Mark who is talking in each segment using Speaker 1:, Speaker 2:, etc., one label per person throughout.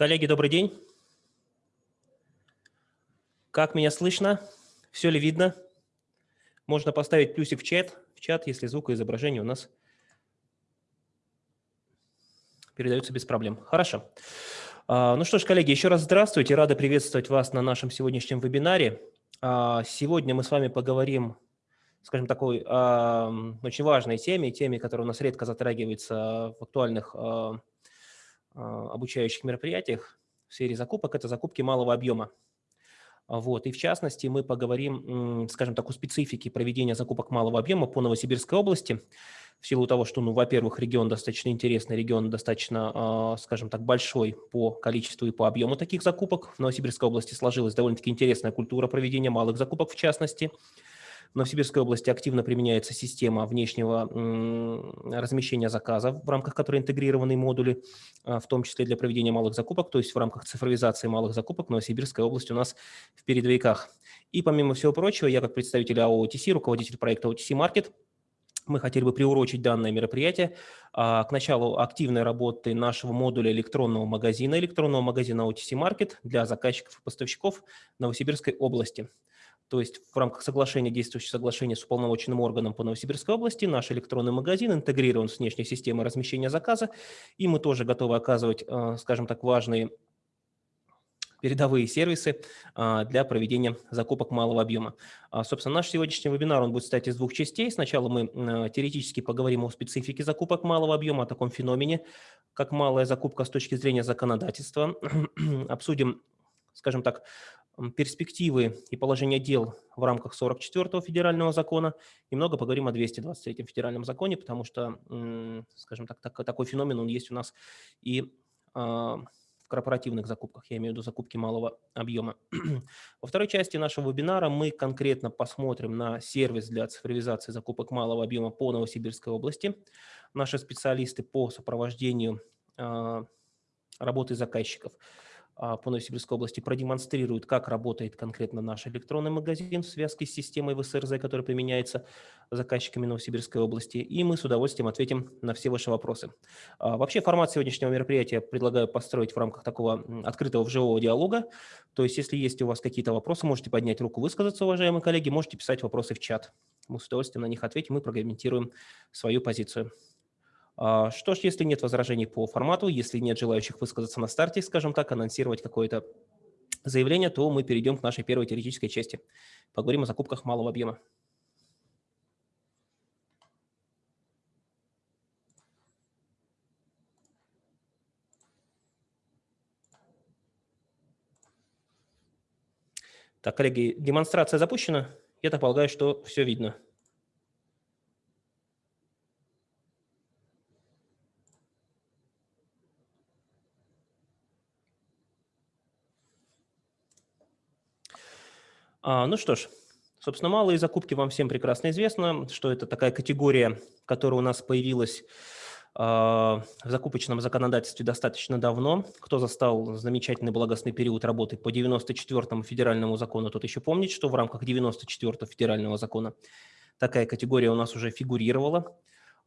Speaker 1: Коллеги, добрый день. Как меня слышно? Все ли видно? Можно поставить плюсик в чат, в чат, если звук и изображение у нас передаются без проблем. Хорошо. А, ну что ж, коллеги, еще раз здравствуйте. Рада приветствовать вас на нашем сегодняшнем вебинаре. А, сегодня мы с вами поговорим, скажем, такой очень важной теме, теме, которая у нас редко затрагивается в актуальных а, обучающих мероприятиях в сфере закупок – это закупки малого объема. Вот. И в частности мы поговорим, скажем так, о специфике проведения закупок малого объема по Новосибирской области, в силу того, что, ну, во-первых, регион достаточно интересный, регион достаточно, а, скажем так, большой по количеству и по объему таких закупок. В Новосибирской области сложилась довольно-таки интересная культура проведения малых закупок в частности – в Новосибирской области активно применяется система внешнего размещения заказов, в рамках которой интегрированы модули, а, в том числе для проведения малых закупок, то есть в рамках цифровизации малых закупок Новосибирская область у нас в передовиках. И помимо всего прочего, я как представитель АО OTC, руководитель проекта OTC Market, мы хотели бы приурочить данное мероприятие а, к началу активной работы нашего модуля электронного магазина, электронного магазина OTC Market для заказчиков и поставщиков Новосибирской области. То есть в рамках соглашения, действующего соглашения с уполномоченным органом по Новосибирской области, наш электронный магазин интегрирован с внешней системой размещения заказа, и мы тоже готовы оказывать, э, скажем так, важные передовые сервисы э, для проведения закупок малого объема. А, собственно, наш сегодняшний вебинар он будет состоять из двух частей. Сначала мы э, теоретически поговорим о специфике закупок малого объема, о таком феномене, как малая закупка с точки зрения законодательства. Обсудим, скажем так, перспективы и положение дел в рамках 44-го федерального закона. Немного поговорим о 223-м федеральном законе, потому что, скажем так, так такой феномен он есть у нас и а, в корпоративных закупках, я имею в виду закупки малого объема. Во второй части нашего вебинара мы конкретно посмотрим на сервис для цифровизации закупок малого объема по Новосибирской области. Наши специалисты по сопровождению а, работы заказчиков – по Новосибирской области продемонстрирует, как работает конкретно наш электронный магазин в связке с системой ВСРЗ, которая применяется заказчиками Новосибирской области, и мы с удовольствием ответим на все ваши вопросы. А, вообще формат сегодняшнего мероприятия предлагаю построить в рамках такого открытого живого диалога, то есть если есть у вас какие-то вопросы, можете поднять руку, высказаться, уважаемые коллеги, можете писать вопросы в чат. Мы с удовольствием на них ответим и прокомментируем свою позицию. А, что ж, если нет возражений по формату, если нет желающих высказаться на старте, скажем так, анонсировать какое-то заявление, то мы перейдем к нашей первой теоретической части. Поговорим о закупках малого объема. Так, коллеги, демонстрация запущена. Я так полагаю, что все видно. А, ну что ж, собственно, малые закупки вам всем прекрасно известно, что это такая категория, которая у нас появилась а, в закупочном законодательстве достаточно давно. Кто застал замечательный благостный период работы по 94-му федеральному закону, тот еще помнит, что в рамках 94-го федерального закона такая категория у нас уже фигурировала.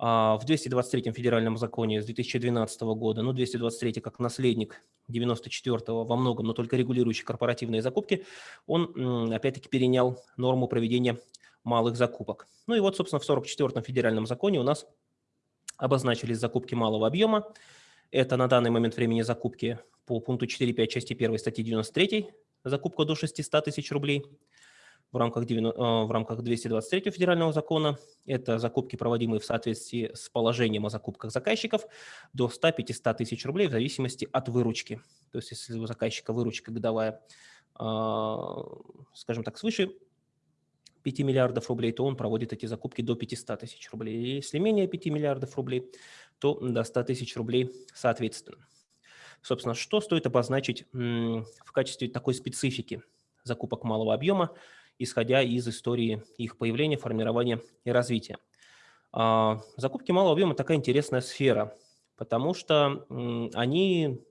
Speaker 1: А, в 223-м федеральном законе с 2012 года, ну, 223 как наследник 94-го во многом, но только регулирующий корпоративные закупки, он опять-таки перенял норму проведения малых закупок. Ну и вот, собственно, в 44-м федеральном законе у нас обозначились закупки малого объема. Это на данный момент времени закупки по пункту 4.5 части 1 статьи 93, закупка до 600 тысяч рублей – в рамках, 90, э, в рамках 223 федерального закона. Это закупки, проводимые в соответствии с положением о закупках заказчиков до 100-500 тысяч рублей в зависимости от выручки. То есть если у заказчика выручка годовая, а, скажем так, свыше 5 миллиардов рублей, то он проводит эти закупки до 500 тысяч рублей. Если менее 5 миллиардов рублей, то до 100 тысяч рублей соответственно. Собственно, что стоит обозначить в качестве такой специфики закупок малого объема? Исходя из истории их появления, формирования и развития. А, закупки малого объема – такая интересная сфера, потому что они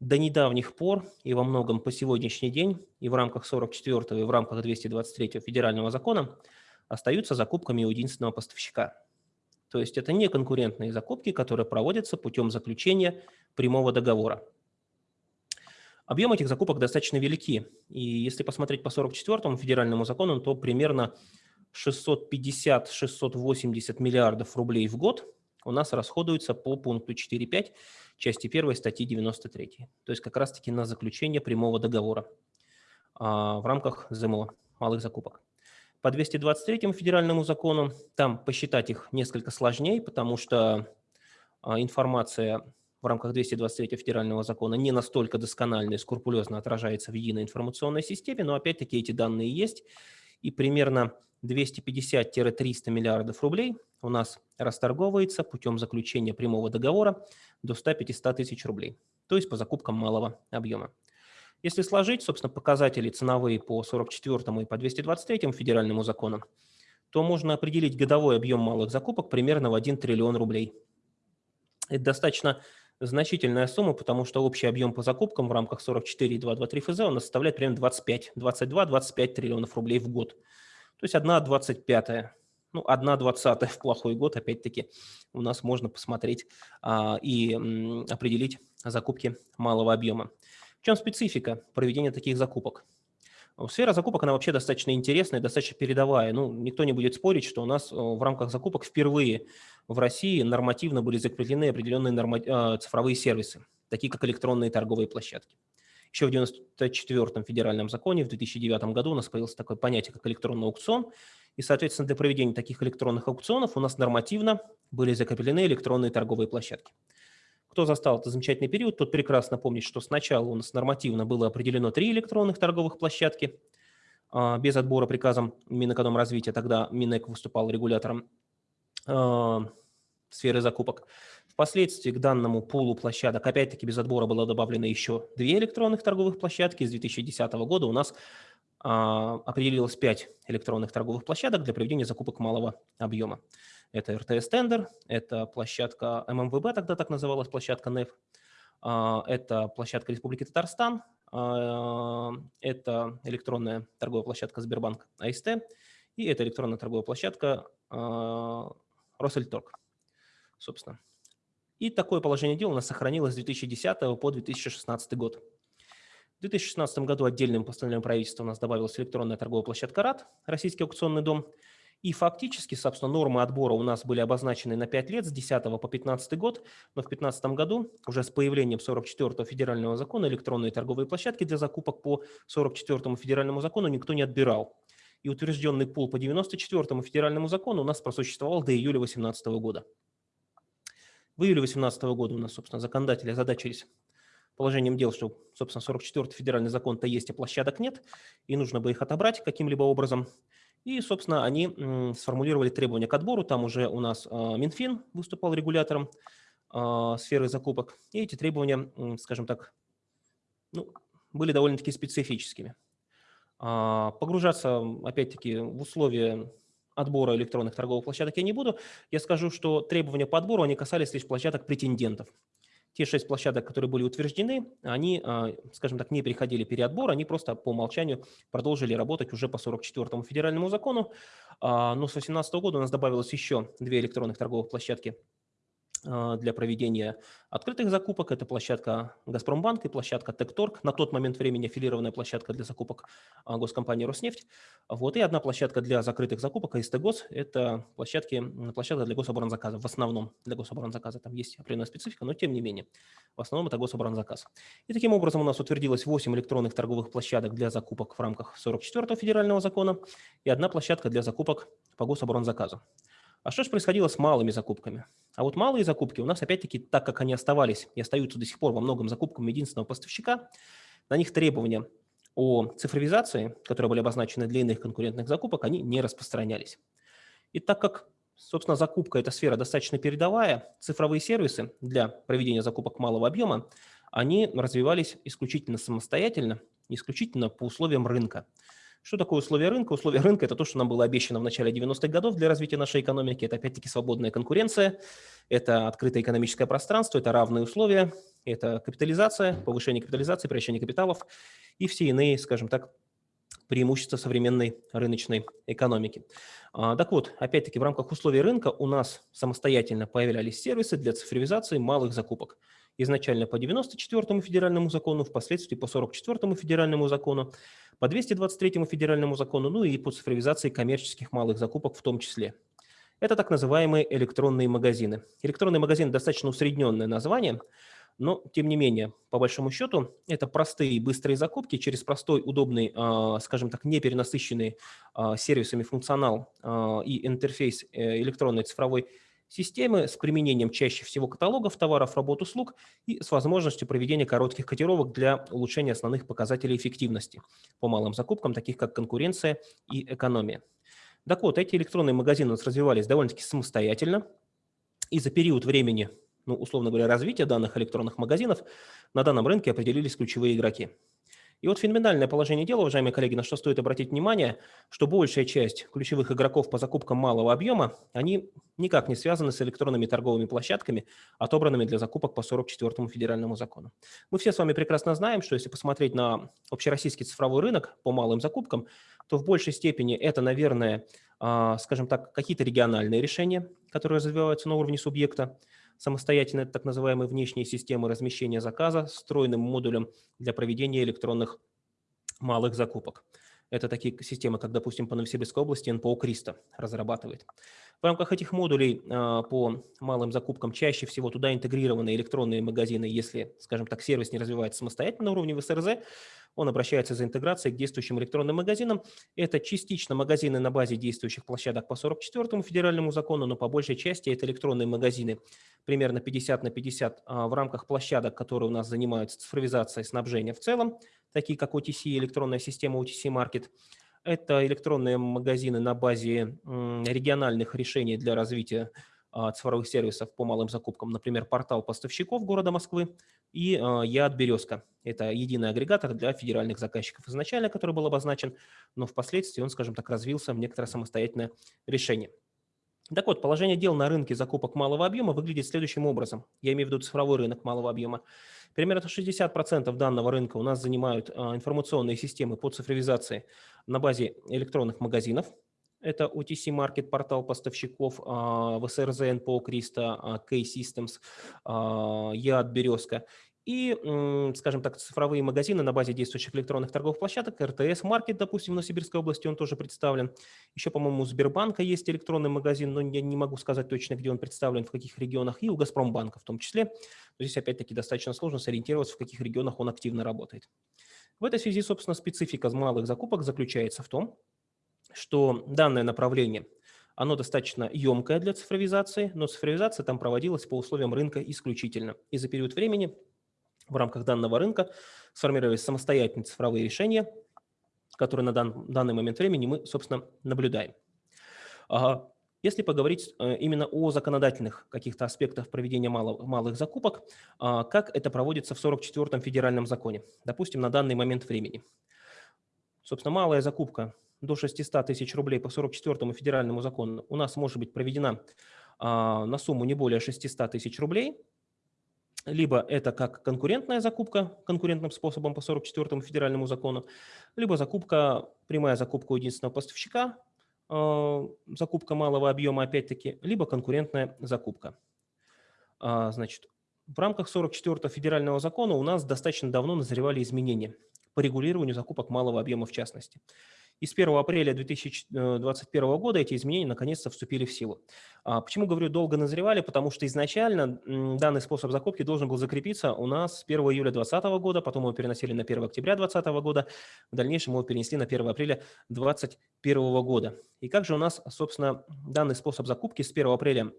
Speaker 1: до недавних пор и во многом по сегодняшний день и в рамках 44 и в рамках 223 федерального закона остаются закупками единственного поставщика. То есть это не конкурентные закупки, которые проводятся путем заключения прямого договора. Объем этих закупок достаточно велики. И если посмотреть по 44-му федеральному закону, то примерно 650-680 миллиардов рублей в год у нас расходуется по пункту 4.5 части 1 статьи 93. То есть как раз-таки на заключение прямого договора а, в рамках ЗМО, малых закупок. По 223 федеральному закону там посчитать их несколько сложнее, потому что а, информация в рамках 223 федерального закона не настолько досконально и скрупулезно отражается в единой информационной системе, но опять-таки эти данные есть, и примерно 250-300 миллиардов рублей у нас расторговывается путем заключения прямого договора до 100-500 тысяч рублей, то есть по закупкам малого объема. Если сложить, собственно, показатели ценовые по 44 и по 223 федеральному закону, то можно определить годовой объем малых закупок примерно в 1 триллион рублей. Это достаточно значительная сумма, потому что общий объем по закупкам в рамках 44,223 ФЗ у нас составляет примерно 25, 22-25 триллионов рублей в год. То есть 1 25 ну, 1 двадцатая в плохой год, опять-таки, у нас можно посмотреть а, и м, определить закупки малого объема. В чем специфика проведения таких закупок? Сфера закупок, она вообще достаточно интересная, достаточно передовая. Ну, никто не будет спорить, что у нас в рамках закупок впервые в России нормативно были закреплены определенные норма... А, цифровые сервисы, такие как электронные торговые площадки. Еще в 1994 федеральном законе в 2009 году у нас появилось такое понятие, как электронный аукцион, и, соответственно, для проведения таких электронных аукционов у нас нормативно были закреплены электронные торговые площадки. Кто застал этот замечательный период, тот прекрасно помнит, что сначала у нас нормативно было определено три электронных торговых площадки а, без отбора приказом Минэкономразвития, тогда Минэк выступал регулятором а, сферы закупок. Впоследствии к данному пулу площадок, опять-таки без отбора, было добавлено еще две электронных торговых площадки. С 2010 года у нас а, определилось пять электронных торговых площадок для проведения закупок малого объема. Это РТС-тендер, это площадка ММВБ, тогда так называлась площадка НЭФ, а, это площадка Республики Татарстан, а, это электронная торговая площадка Сбербанк АСТ и это электронная торговая площадка а, Россельторг, собственно. И такое положение дел у нас сохранилось с 2010 по 2016 год. В 2016 году отдельным постановлением правительства у нас добавилась электронная торговая площадка РАД, Российский аукционный дом – и фактически, собственно, нормы отбора у нас были обозначены на 5 лет, с 10 по 15 год, но в 2015 году уже с появлением 44-го федерального закона электронные торговые площадки для закупок по 44-му федеральному закону никто не отбирал. И утвержденный пул по 94-му федеральному закону у нас просуществовал до июля 2018 года. В июле 2018 года у нас, собственно, законодатели озадачились положением дел, что, собственно, 44-й федеральный закон-то есть, а площадок нет, и нужно бы их отобрать каким-либо образом. И, собственно, они сформулировали требования к отбору. Там уже у нас а, Минфин выступал регулятором а, сферы закупок. И эти требования, скажем так, ну, были довольно-таки специфическими. А, погружаться, опять-таки, в условия отбора электронных торговых площадок я не буду. Я скажу, что требования по отбору, они касались лишь площадок претендентов те шесть площадок, которые были утверждены, они, а, скажем так, не переходили переотбор, они просто по умолчанию продолжили работать уже по 44-му федеральному закону. А, но с 2018 года у нас добавилось еще две электронных торговых площадки для проведения открытых закупок. Это площадка «Газпромбанк» и площадка «Текторг». На тот момент времени аффилированная площадка для закупок а, госкомпании «Роснефть». Вот, и одна площадка для закрытых закупок АСТ-ГОС. Это площадки, площадка для гособоронзаказа. В основном для гособоронзаказа там есть определенная специфика, но тем не менее. В основном это гособоронзаказ. И таким образом у нас утвердилось 8 электронных торговых площадок для закупок в рамках 44-го федерального закона и одна площадка для закупок по гособоронзаказу. А что же происходило с малыми закупками? А вот малые закупки у нас, опять-таки, так как они оставались и остаются до сих пор во многом закупкам единственного поставщика, на них требования о цифровизации, которые были обозначены для иных конкурентных закупок, они не распространялись. И так как, собственно, закупка – это сфера достаточно передовая, цифровые сервисы для проведения закупок малого объема, они развивались исключительно самостоятельно, исключительно по условиям рынка. Что такое условия рынка? Условия рынка – это то, что нам было обещано в начале 90-х годов для развития нашей экономики. Это, опять-таки, свободная конкуренция, это открытое экономическое пространство, это равные условия, это капитализация, повышение капитализации, превращение капиталов и все иные, скажем так, преимущества современной рыночной экономики. А, так вот, опять-таки, в рамках условий рынка у нас самостоятельно появлялись сервисы для цифровизации малых закупок. Изначально по 94 федеральному закону, впоследствии по 44 федеральному закону, по 223 федеральному закону, ну и по цифровизации коммерческих малых закупок в том числе. Это так называемые электронные магазины. Электронный магазин – достаточно усредненное название, но, тем не менее, по большому счету, это простые и быстрые закупки через простой, удобный, а, скажем так, не перенасыщенный а, сервисами функционал а, и интерфейс э, электронной цифровой системы с применением чаще всего каталогов товаров, работ, услуг и с возможностью проведения коротких котировок для улучшения основных показателей эффективности по малым закупкам, таких как конкуренция и экономия. Так вот, эти электронные магазины у нас развивались довольно-таки самостоятельно, и за период времени, ну, условно говоря, развития данных электронных магазинов на данном рынке определились ключевые игроки – и вот феноменальное положение дела, уважаемые коллеги, на что стоит обратить внимание, что большая часть ключевых игроков по закупкам малого объема, они никак не связаны с электронными торговыми площадками, отобранными для закупок по 44 федеральному закону. Мы все с вами прекрасно знаем, что если посмотреть на общероссийский цифровой рынок по малым закупкам, то в большей степени это, наверное, а, скажем так, какие-то региональные решения, которые развиваются на уровне субъекта, самостоятельно так называемые внешние системы размещения заказа встроенным модулем для проведения электронных малых закупок. Это такие системы, как, допустим, по Новосибирской области НПО «Криста» разрабатывает. В рамках этих модулей а, по малым закупкам чаще всего туда интегрированы электронные магазины, если, скажем так, сервис не развивается самостоятельно на уровне ВСРЗ, он обращается за интеграцией к действующим электронным магазинам. Это частично магазины на базе действующих площадок по 44 федеральному закону, но по большей части это электронные магазины, примерно 50 на 50 а, в рамках площадок, которые у нас занимаются цифровизацией снабжения в целом, такие как OTC, электронная система OTC Market. Это электронные магазины на базе региональных решений для развития а, цифровых сервисов по малым закупкам, например, портал поставщиков города Москвы и а, ЯД «Березка». Это единый агрегатор для федеральных заказчиков изначально, который был обозначен, но впоследствии он, скажем так, развился в некоторое самостоятельное решение. Так вот, положение дел на рынке закупок малого объема выглядит следующим образом. Я имею в виду цифровой рынок малого объема. Примерно 60% данного рынка у нас занимают а, информационные системы по цифровизации на базе электронных магазинов, это OTC Market, портал поставщиков, ВСРЗ, НПО Криста, K-Systems, ЯД Березка. И, скажем так, цифровые магазины на базе действующих электронных торговых площадок, РТС Маркет, допустим, в Новосибирской области он тоже представлен. Еще, по-моему, у Сбербанка есть электронный магазин, но я не могу сказать точно, где он представлен, в каких регионах, и у Газпромбанка в том числе. Но здесь, опять-таки, достаточно сложно сориентироваться, в каких регионах он активно работает. В этой связи, собственно, специфика малых закупок заключается в том, что данное направление, оно достаточно емкое для цифровизации, но цифровизация там проводилась по условиям рынка исключительно. И за период времени в рамках данного рынка сформировались самостоятельные цифровые решения, которые на дан, данный момент времени мы, собственно, наблюдаем. Если поговорить э, именно о законодательных каких-то аспектах проведения малых, малых закупок, а, как это проводится в 44-м федеральном законе, допустим, на данный момент времени. Собственно, малая закупка до 600 тысяч рублей по 44 федеральному закону у нас может быть проведена а, на сумму не более 600 тысяч рублей, либо это как конкурентная закупка конкурентным способом по 44 федеральному закону, либо закупка, прямая закупка у единственного поставщика, закупка малого объема опять-таки, либо конкурентная закупка. А, значит, в рамках 44 федерального закона у нас достаточно давно назревали изменения по регулированию закупок малого объема в частности. И с 1 апреля 2021 э, года эти изменения наконец-то вступили в силу. А почему говорю долго назревали? Потому что изначально данный способ закупки должен был закрепиться у нас с 1 июля 2020 года, потом его переносили на 1 октября 2020 года, в дальнейшем его перенесли на 1 апреля 2021 года. И как же у нас, собственно, данный способ закупки с 1 апреля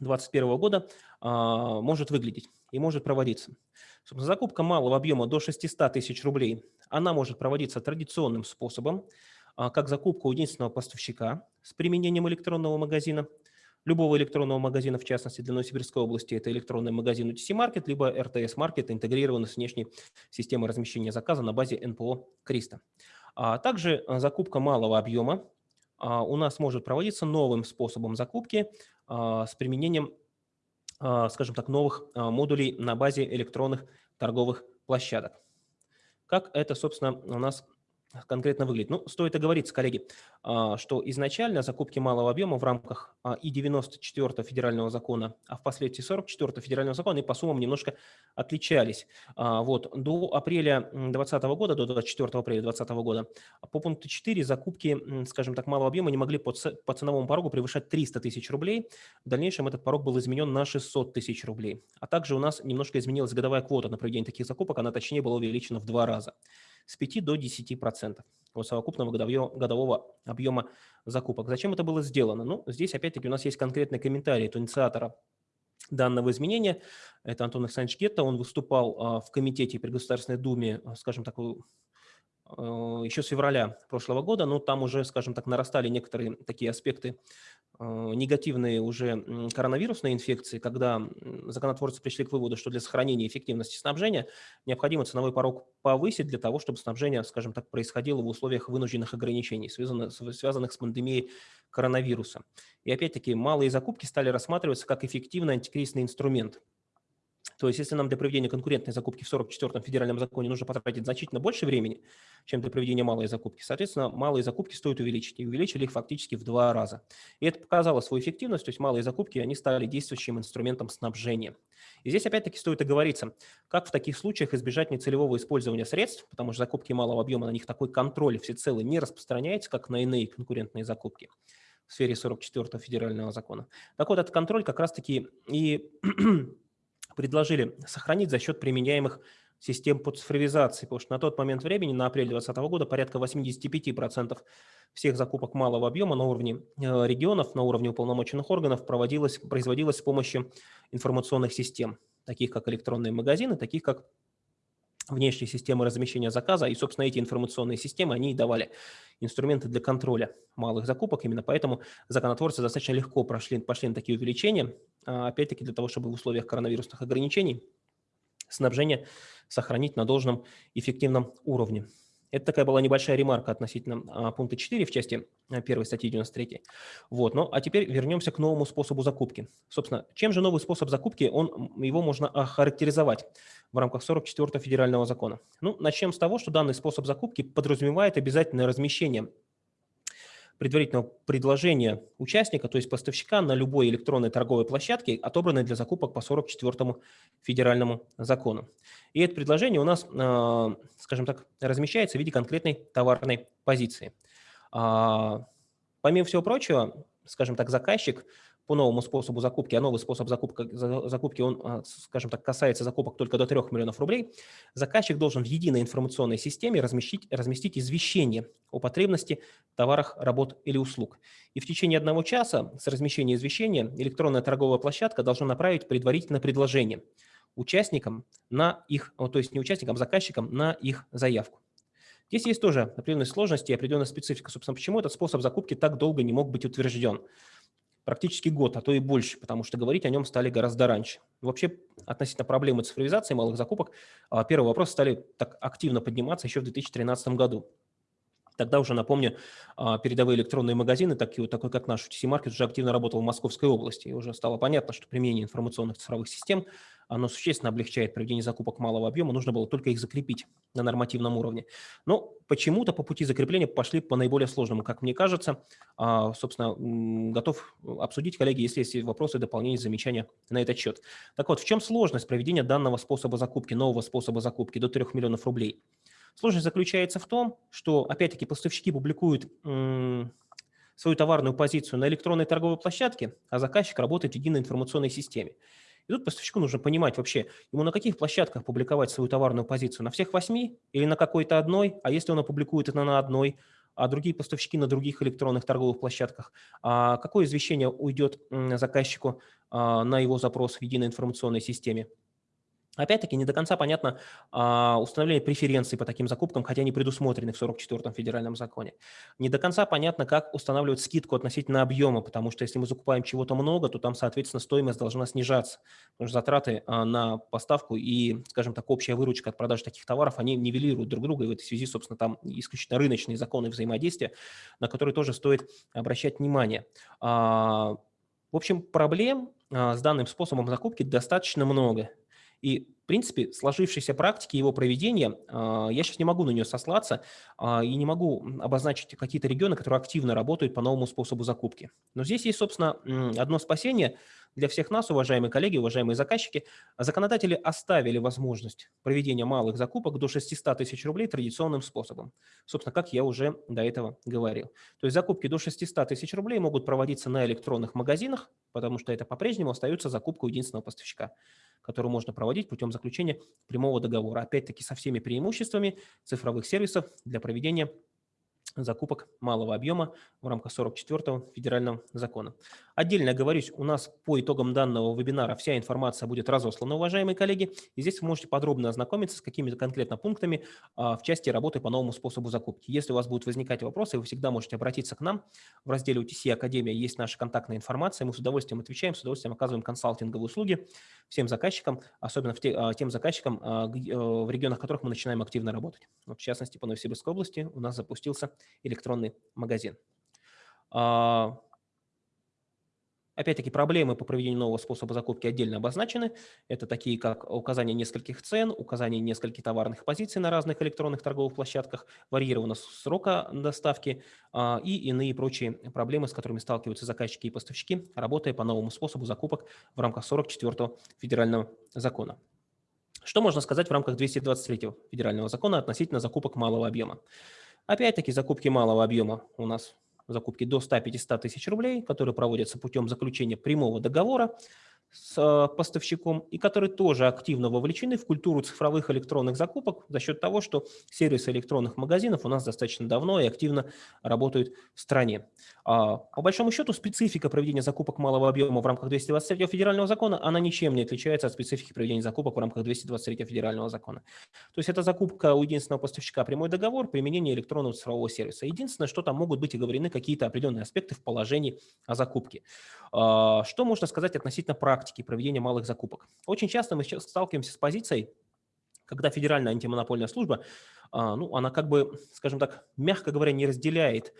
Speaker 1: 2021 года а, может выглядеть и может проводиться. Закупка малого объема до 600 тысяч рублей она может проводиться традиционным способом, а, как закупка у единственного поставщика с применением электронного магазина, любого электронного магазина, в частности, для Новосибирской области это электронный магазин UTC Market, либо RTS Market, интегрированный с внешней системой размещения заказа на базе НПО Криста. А также закупка малого объема у нас может проводиться новым способом закупки с применением, скажем так, новых модулей на базе электронных торговых площадок. Как это, собственно, у нас конкретно выглядит? Ну, стоит оговориться, коллеги, а, что изначально закупки малого объема в рамках а, и 94 федерального закона, а впоследствии 44 федерального закона, и по суммам немножко отличались. А, вот, до апреля 2020 года, до 24 апреля 2020 года, по пункту 4 закупки, скажем так, малого объема не могли по, ценовому порогу превышать 300 тысяч рублей. В дальнейшем этот порог был изменен на 600 тысяч рублей. А также у нас немножко изменилась годовая квота на проведение таких закупок, она точнее была увеличена в два раза с 5 до 10% от совокупного годового объема закупок. Зачем это было сделано? Ну, здесь опять-таки у нас есть конкретный комментарий от инициатора данного изменения. Это Антон Александрович Гетто. Он выступал а, в комитете при Государственной Думе, а, скажем так, еще с февраля прошлого года, но там уже, скажем так, нарастали некоторые такие аспекты э, негативные уже коронавирусной инфекции, когда законотворцы пришли к выводу, что для сохранения эффективности снабжения необходимо ценовой порог повысить для того, чтобы снабжение, скажем так, происходило в условиях вынужденных ограничений, связанных, связанных с пандемией коронавируса. И опять-таки малые закупки стали рассматриваться как эффективный антикризисный инструмент – то есть если нам для проведения конкурентной закупки в 44-м федеральном законе нужно потратить значительно больше времени, чем для проведения малой закупки, соответственно, малые закупки стоит увеличить. И увеличили их фактически в два раза. И это показало свою эффективность, то есть малые закупки, они стали действующим инструментом снабжения. И здесь опять-таки стоит оговориться, как в таких случаях избежать нецелевого использования средств, потому что закупки малого объема, на них такой контроль всецело не распространяется, как на иные конкурентные закупки в сфере 44-го федерального закона. Так вот, этот контроль как раз-таки и предложили сохранить за счет применяемых систем по цифровизации, потому что на тот момент времени, на апрель 2020 года, порядка 85% всех закупок малого объема на уровне э, регионов, на уровне уполномоченных органов проводилось, производилось с помощью информационных систем, таких как электронные магазины, таких как внешние системы размещения заказа, и, собственно, эти информационные системы, они и давали инструменты для контроля малых закупок, именно поэтому законотворцы достаточно легко прошли, пошли на такие увеличения, а, опять-таки для того, чтобы в условиях коронавирусных ограничений снабжение сохранить на должном эффективном уровне. Это такая была небольшая ремарка относительно а, пункта 4 в части а, первой статьи 93. Вот, ну, а теперь вернемся к новому способу закупки. Собственно, чем же новый способ закупки, он, его можно охарактеризовать в рамках 44 федерального закона? Ну, начнем с того, что данный способ закупки подразумевает обязательное размещение предварительного предложения участника, то есть поставщика на любой электронной торговой площадке, отобранной для закупок по 44 федеральному закону. И это предложение у нас, а, скажем так, размещается в виде конкретной товарной позиции. А, помимо всего прочего, скажем так, заказчик по новому способу закупки, а новый способ закупка, закупки, он, а, скажем так, касается закупок только до 3 миллионов рублей, заказчик должен в единой информационной системе разместить, разместить извещение о потребности товарах, работ или услуг. И в течение одного часа с размещения извещения электронная торговая площадка должна направить предварительное предложение участникам на их, то есть не участникам, а заказчикам на их заявку. Здесь есть тоже определенные сложности и определенная специфика. Собственно, почему этот способ закупки так долго не мог быть утвержден? Практически год, а то и больше, потому что говорить о нем стали гораздо раньше. Вообще, относительно проблемы цифровизации малых закупок, а, первый вопрос стали так активно подниматься еще в 2013 году. Тогда уже, напомню, а, передовые электронные магазины, такие, такой как наш UTC Market, уже активно работал в Московской области. И уже стало понятно, что применение информационных цифровых систем оно существенно облегчает проведение закупок малого объема, нужно было только их закрепить на нормативном уровне. Но почему-то по пути закрепления пошли по наиболее сложному, как мне кажется. А, собственно, готов обсудить, коллеги, если есть вопросы, дополнения, замечания на этот счет. Так вот, в чем сложность проведения данного способа закупки, нового способа закупки до 3 миллионов рублей? Сложность заключается в том, что, опять-таки, поставщики публикуют свою товарную позицию на электронной торговой площадке, а заказчик работает в единой информационной системе. И тут поставщику нужно понимать вообще, ему на каких площадках публиковать свою товарную позицию, на всех восьми или на какой-то одной, а если он опубликует это на одной, а другие поставщики на других электронных торговых площадках, а какое извещение уйдет заказчику а, на его запрос в единой информационной системе. Опять-таки, не до конца понятно а, установление преференций по таким закупкам, хотя они предусмотрены в 44-м федеральном законе. Не до конца понятно, как устанавливать скидку относительно объема, потому что если мы закупаем чего-то много, то там, соответственно, стоимость должна снижаться, потому что затраты а, на поставку и, скажем так, общая выручка от продажи таких товаров, они нивелируют друг друга, и в этой связи, собственно, там исключительно рыночные законы взаимодействия, на которые тоже стоит обращать внимание. А, в общем, проблем а, с данным способом закупки достаточно много. И принципе, сложившейся практики его проведения, я сейчас не могу на нее сослаться и не могу обозначить какие-то регионы, которые активно работают по новому способу закупки. Но здесь есть, собственно, одно спасение – для всех нас, уважаемые коллеги, уважаемые заказчики, законодатели оставили возможность проведения малых закупок до 600 тысяч рублей традиционным способом. Собственно, как я уже до этого говорил. То есть закупки до 600 тысяч рублей могут проводиться на электронных магазинах, потому что это по-прежнему остается закупка единственного поставщика которую можно проводить путем заключения прямого договора. Опять-таки со всеми преимуществами цифровых сервисов для проведения закупок малого объема в рамках 44-го федерального закона. Отдельно оговорюсь, у нас по итогам данного вебинара вся информация будет разослана, уважаемые коллеги, и здесь вы можете подробно ознакомиться с какими-то конкретно пунктами а, в части работы по новому способу закупки. Если у вас будут возникать вопросы, вы всегда можете обратиться к нам. В разделе UTC Академия есть наша контактная информация, мы с удовольствием отвечаем, с удовольствием оказываем консалтинговые услуги всем заказчикам, особенно в те, а, тем заказчикам, а, э, в регионах которых мы начинаем активно работать. В частности, по Новосибирской области у нас запустился электронный магазин. А, опять-таки, проблемы по проведению нового способа закупки отдельно обозначены. Это такие, как указание нескольких цен, указание нескольких товарных позиций на разных электронных торговых площадках, варьированность срока доставки а, и иные прочие проблемы, с которыми сталкиваются заказчики и поставщики, работая по новому способу закупок в рамках 44-го федерального закона. Что можно сказать в рамках 223-го федерального закона относительно закупок малого объема? Опять-таки закупки малого объема. У нас закупки до 100-500 тысяч рублей, которые проводятся путем заключения прямого договора с э, поставщиком и которые тоже активно вовлечены в культуру цифровых электронных закупок за счет того, что сервисы электронных магазинов у нас достаточно давно и активно работают в стране. А, по большому счету специфика проведения закупок малого объема в рамках 223 федерального закона, она ничем не отличается от специфики проведения закупок в рамках 223 федерального закона. То есть это закупка у единственного поставщика прямой договор, применение электронного цифрового сервиса. Единственное, что там могут быть оговорены какие-то определенные аспекты в положении о закупке. А, что можно сказать относительно практики проведения малых закупок? Очень часто мы сталкиваемся с позицией, когда Федеральная антимонопольная служба, а, ну, она как бы, скажем так, мягко говоря, не разделяет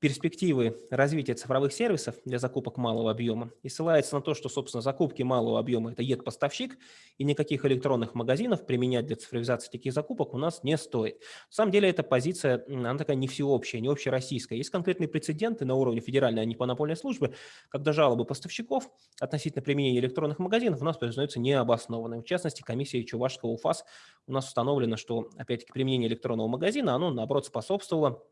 Speaker 1: перспективы развития цифровых сервисов для закупок малого объема и ссылается на то, что, собственно, закупки малого объема – это ЕД-поставщик, и никаких электронных магазинов применять для цифровизации таких закупок у нас не стоит. На самом деле эта позиция, она такая не всеобщая, не общероссийская. Есть конкретные прецеденты на уровне Федеральной антимонопольной службы, когда жалобы поставщиков относительно применения электронных магазинов у нас признаются необоснованными. В частности, комиссия Чувашского УФАС у нас установлено, что, опять-таки, применение электронного магазина, оно, наоборот, способствовало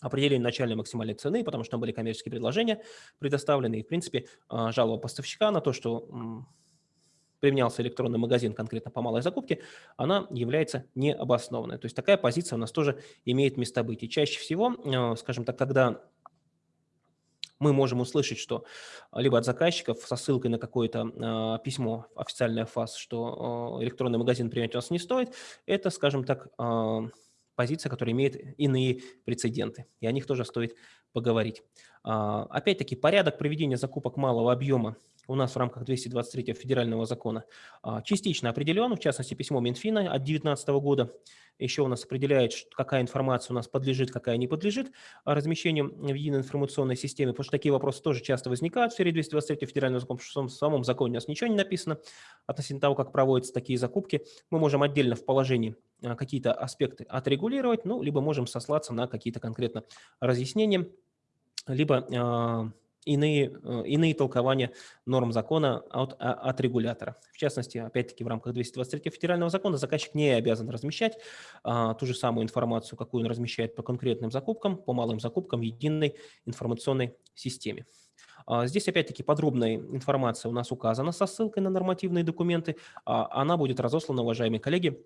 Speaker 1: определение начальной максимальной цены, потому что там были коммерческие предложения предоставлены. И, в принципе, а, жалоба поставщика на то, что применялся электронный магазин конкретно по малой закупке, она является необоснованной. То есть такая позиция у нас тоже имеет место быть. И чаще всего, а, скажем так, когда мы можем услышать, что либо от заказчиков со ссылкой на какое-то э, письмо, официальное ФАС, что э, электронный магазин принять у нас не стоит, это, скажем так, э, позиция, которая имеет иные прецеденты, и о них тоже стоит поговорить. А, опять-таки, порядок проведения закупок малого объема у нас в рамках 223 федерального закона а, частично определен, в частности, письмо Минфина от 2019 года. Еще у нас определяет, какая информация у нас подлежит, какая не подлежит размещению в единой информационной системе, потому что такие вопросы тоже часто возникают в сфере 223 федерального закона, потому что в самом законе у нас ничего не написано относительно того, как проводятся такие закупки. Мы можем отдельно в положении а, какие-то аспекты отрегулировать, ну, либо можем сослаться на какие-то конкретно разъяснения, либо а, иные, э, иные толкования норм закона от, а, от регулятора. В частности, опять-таки в рамках 223 федерального закона заказчик не обязан размещать а, ту же самую информацию, какую он размещает по конкретным закупкам, по малым закупкам в единой информационной системе. А, здесь опять-таки подробная информация у нас указана со ссылкой на нормативные документы. А, она будет разослана, уважаемые коллеги,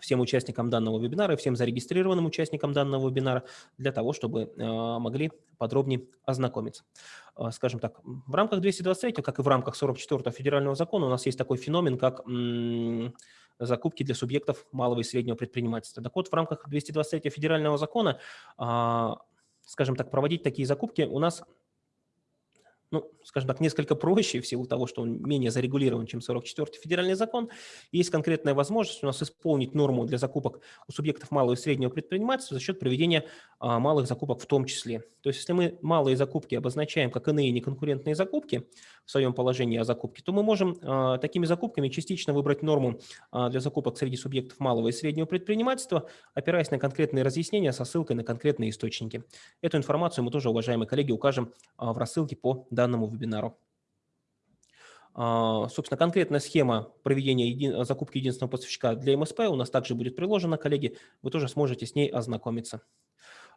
Speaker 1: всем участникам данного вебинара и всем зарегистрированным участникам данного вебинара для того, чтобы э, могли подробнее ознакомиться. Э, скажем так, в рамках 223, как и в рамках 44 федерального закона, у нас есть такой феномен, как закупки для субъектов малого и среднего предпринимательства. Так вот, в рамках 223 федерального закона, а, скажем так, проводить такие закупки у нас ну, скажем так, несколько проще в силу того, что он менее зарегулирован, чем 44-й федеральный закон. Есть конкретная возможность у нас исполнить норму для закупок у субъектов малого и среднего предпринимательства за счет проведения а, малых закупок в том числе. То есть если мы малые закупки обозначаем как иные неконкурентные закупки, в своем положении о закупке, то мы можем такими закупками частично выбрать норму для закупок среди субъектов малого и среднего предпринимательства, опираясь на конкретные разъяснения со ссылкой на конкретные источники. Эту информацию мы тоже, уважаемые коллеги, укажем в рассылке по данному вебинару. А, собственно, конкретная схема проведения еди... закупки единственного поставщика для МСП у нас также будет приложена, коллеги, вы тоже сможете с ней ознакомиться.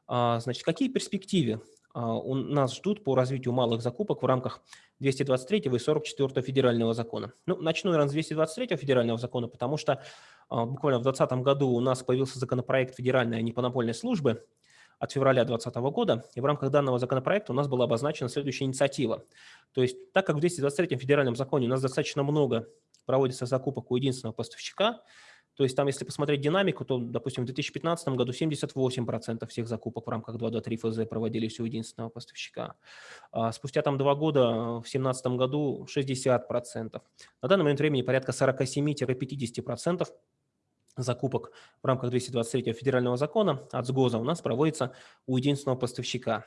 Speaker 1: А, значит, какие перспективы а, у нас ждут по развитию малых закупок в рамках 223 и 44 федерального закона? Ну, начну, наверное, с 223 федерального закона, потому что буквально в 2020 году у нас появился законопроект Федеральной антимонопольной службы, от февраля 2020 года, и в рамках данного законопроекта у нас была обозначена следующая инициатива. То есть так как в 223 федеральном законе у нас достаточно много проводится закупок у единственного поставщика, то есть там, если посмотреть динамику, то, допустим, в 2015 году 78% всех закупок в рамках 223 ФЗ проводились у единственного поставщика. А спустя там два года, в 2017 году 60%. На данный момент времени порядка 47-50% закупок в рамках 223 федерального закона от СГОЗа у нас проводится у единственного поставщика.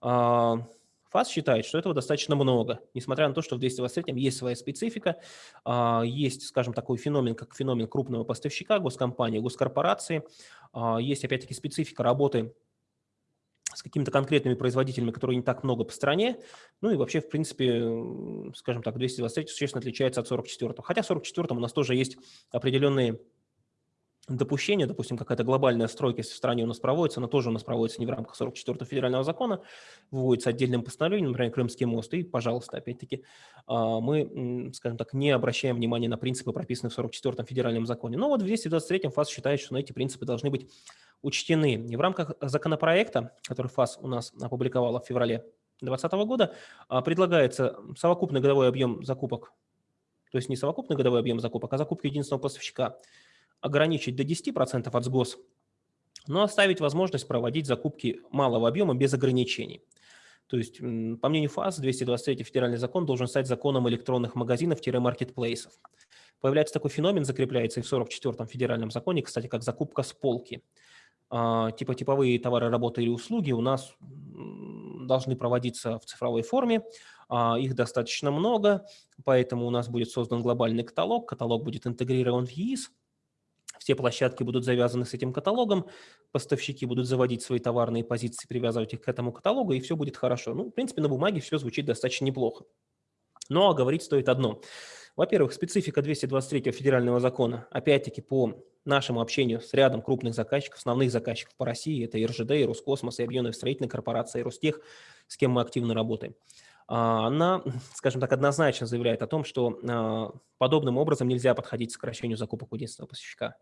Speaker 1: А, ФАС считает, что этого достаточно много, несмотря на то, что в 223 есть своя специфика, а, есть, скажем, такой феномен, как феномен крупного поставщика, госкомпании, госкорпорации, а, есть, опять-таки, специфика работы с какими-то конкретными производителями, которые не так много по стране. Ну и вообще, в принципе, скажем так, 223 существенно отличается от 44 Хотя в 44 у нас тоже есть определенные допущение, допустим, какая-то глобальная стройка, если в стране у нас проводится, она тоже у нас проводится не в рамках 44-го федерального закона, выводится отдельным постановлением, например, Крымский мост, и, пожалуйста, опять-таки, а, мы, скажем так, не обращаем внимания на принципы, прописанные в 44-м федеральном законе. Но вот в 223-м ФАС считает, что эти принципы должны быть учтены. И в рамках законопроекта, который ФАС у нас опубликовала в феврале 2020 года, а, предлагается совокупный годовой объем закупок, то есть не совокупный годовой объем закупок, а закупки единственного поставщика – ограничить до 10% от СГОС, но оставить возможность проводить закупки малого объема без ограничений. То есть, по мнению ФАС, 223 федеральный закон должен стать законом электронных магазинов-маркетплейсов. Появляется такой феномен, закрепляется и в 44-м федеральном законе, кстати, как закупка с полки. А, типа типовые товары, работы или услуги у нас должны проводиться в цифровой форме, а, их достаточно много, поэтому у нас будет создан глобальный каталог, каталог будет интегрирован в ЕИС, все площадки будут завязаны с этим каталогом, поставщики будут заводить свои товарные позиции, привязывать их к этому каталогу, и все будет хорошо. Ну, в принципе, на бумаге все звучит достаточно неплохо. Но говорить стоит одно. Во-первых, специфика 223 федерального закона, опять-таки по нашему общению с рядом крупных заказчиков, основных заказчиков по России, это и РЖД, и Роскосмос, и Объединенная строительная корпорация, и Ростех, с кем мы активно работаем. А, она, скажем так, однозначно заявляет о том, что а, подобным образом нельзя подходить к сокращению закупок у единственного поставщика.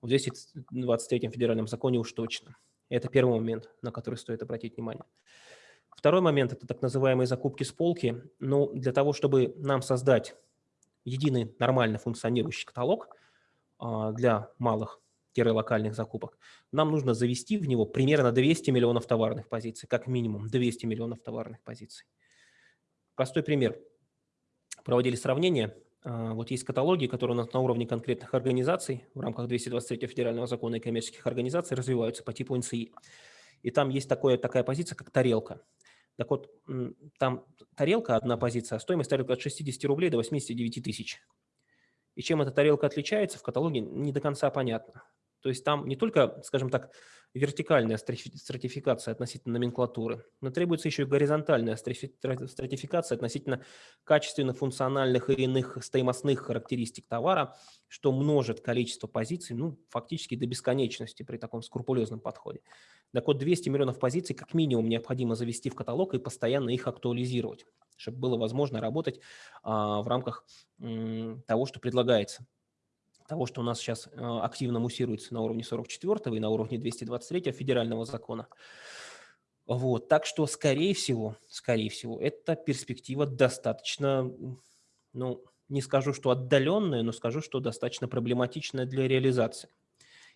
Speaker 1: В 223 федеральном законе уж точно. Это первый момент, на который стоит обратить внимание. Второй момент – это так называемые закупки с полки. Но ну, для того, чтобы нам создать единый нормально функционирующий каталог а, для малых локальных закупок, нам нужно завести в него примерно 200 миллионов товарных позиций, как минимум 200 миллионов товарных позиций. Простой пример. Проводили сравнение. А, вот есть каталоги, которые у нас на уровне конкретных организаций в рамках 223 федерального закона и коммерческих организаций развиваются по типу НСИ. И там есть такое, такая позиция, как тарелка. Так вот, там тарелка, одна позиция, а стоимость тарелки от 60 рублей до 89 тысяч. И чем эта тарелка отличается, в каталоге не до конца понятно. То есть там не только, скажем так, вертикальная стратификация относительно номенклатуры, но требуется еще и горизонтальная стратификация относительно качественных, функциональных и иных стоимостных характеристик товара, что множит количество позиций ну, фактически до бесконечности при таком скрупулезном подходе. Так вот, 200 миллионов позиций как минимум необходимо завести в каталог и постоянно их актуализировать, чтобы было возможно работать а, в рамках м, того, что предлагается того, что у нас сейчас э, активно муссируется на уровне 44 и на уровне 223 федерального закона. Вот, так что, скорее всего, скорее всего, эта перспектива достаточно, ну, не скажу, что отдаленная, но скажу, что достаточно проблематичная для реализации.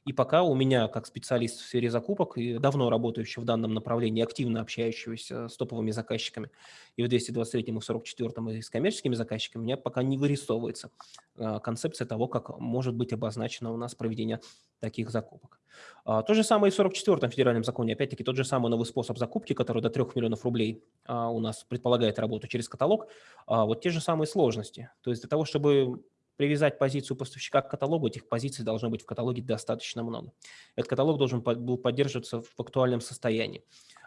Speaker 1: И пока у меня, как специалист в сфере закупок, и давно работающий в данном направлении, активно общающегося с топовыми заказчиками, и в 223 и в 44 и с коммерческими заказчиками, у меня пока не вырисовывается а, концепция того, как может быть обозначено у нас проведение таких закупок. А, то же самое и в 44-м федеральном законе. Опять-таки тот же самый новый способ закупки, который до 3 миллионов рублей а, у нас предполагает работу через каталог. Вот те же самые сложности. То есть для того, чтобы привязать позицию поставщика к каталогу, этих позиций должно быть в каталоге достаточно много. Этот каталог должен был поддерживаться в актуальном состоянии.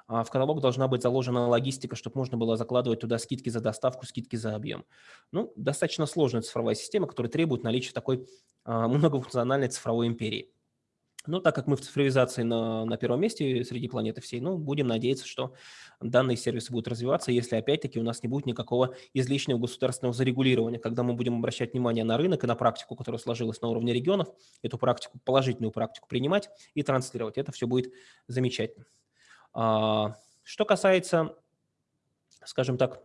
Speaker 1: В каталог должна быть заложена логистика, чтобы можно было закладывать туда скидки за доставку, скидки за объем. Ну, достаточно сложная цифровая система, которая требует наличия такой многофункциональной цифровой империи. Но так как мы в цифровизации на, на первом месте среди планеты всей, ну, будем надеяться, что данные сервисы будут развиваться, если опять-таки у нас не будет никакого излишнего государственного зарегулирования. Когда мы будем обращать внимание на рынок и на практику, которая сложилась на уровне регионов, эту практику, положительную практику принимать и транслировать. Это все будет замечательно. А, что касается, скажем так,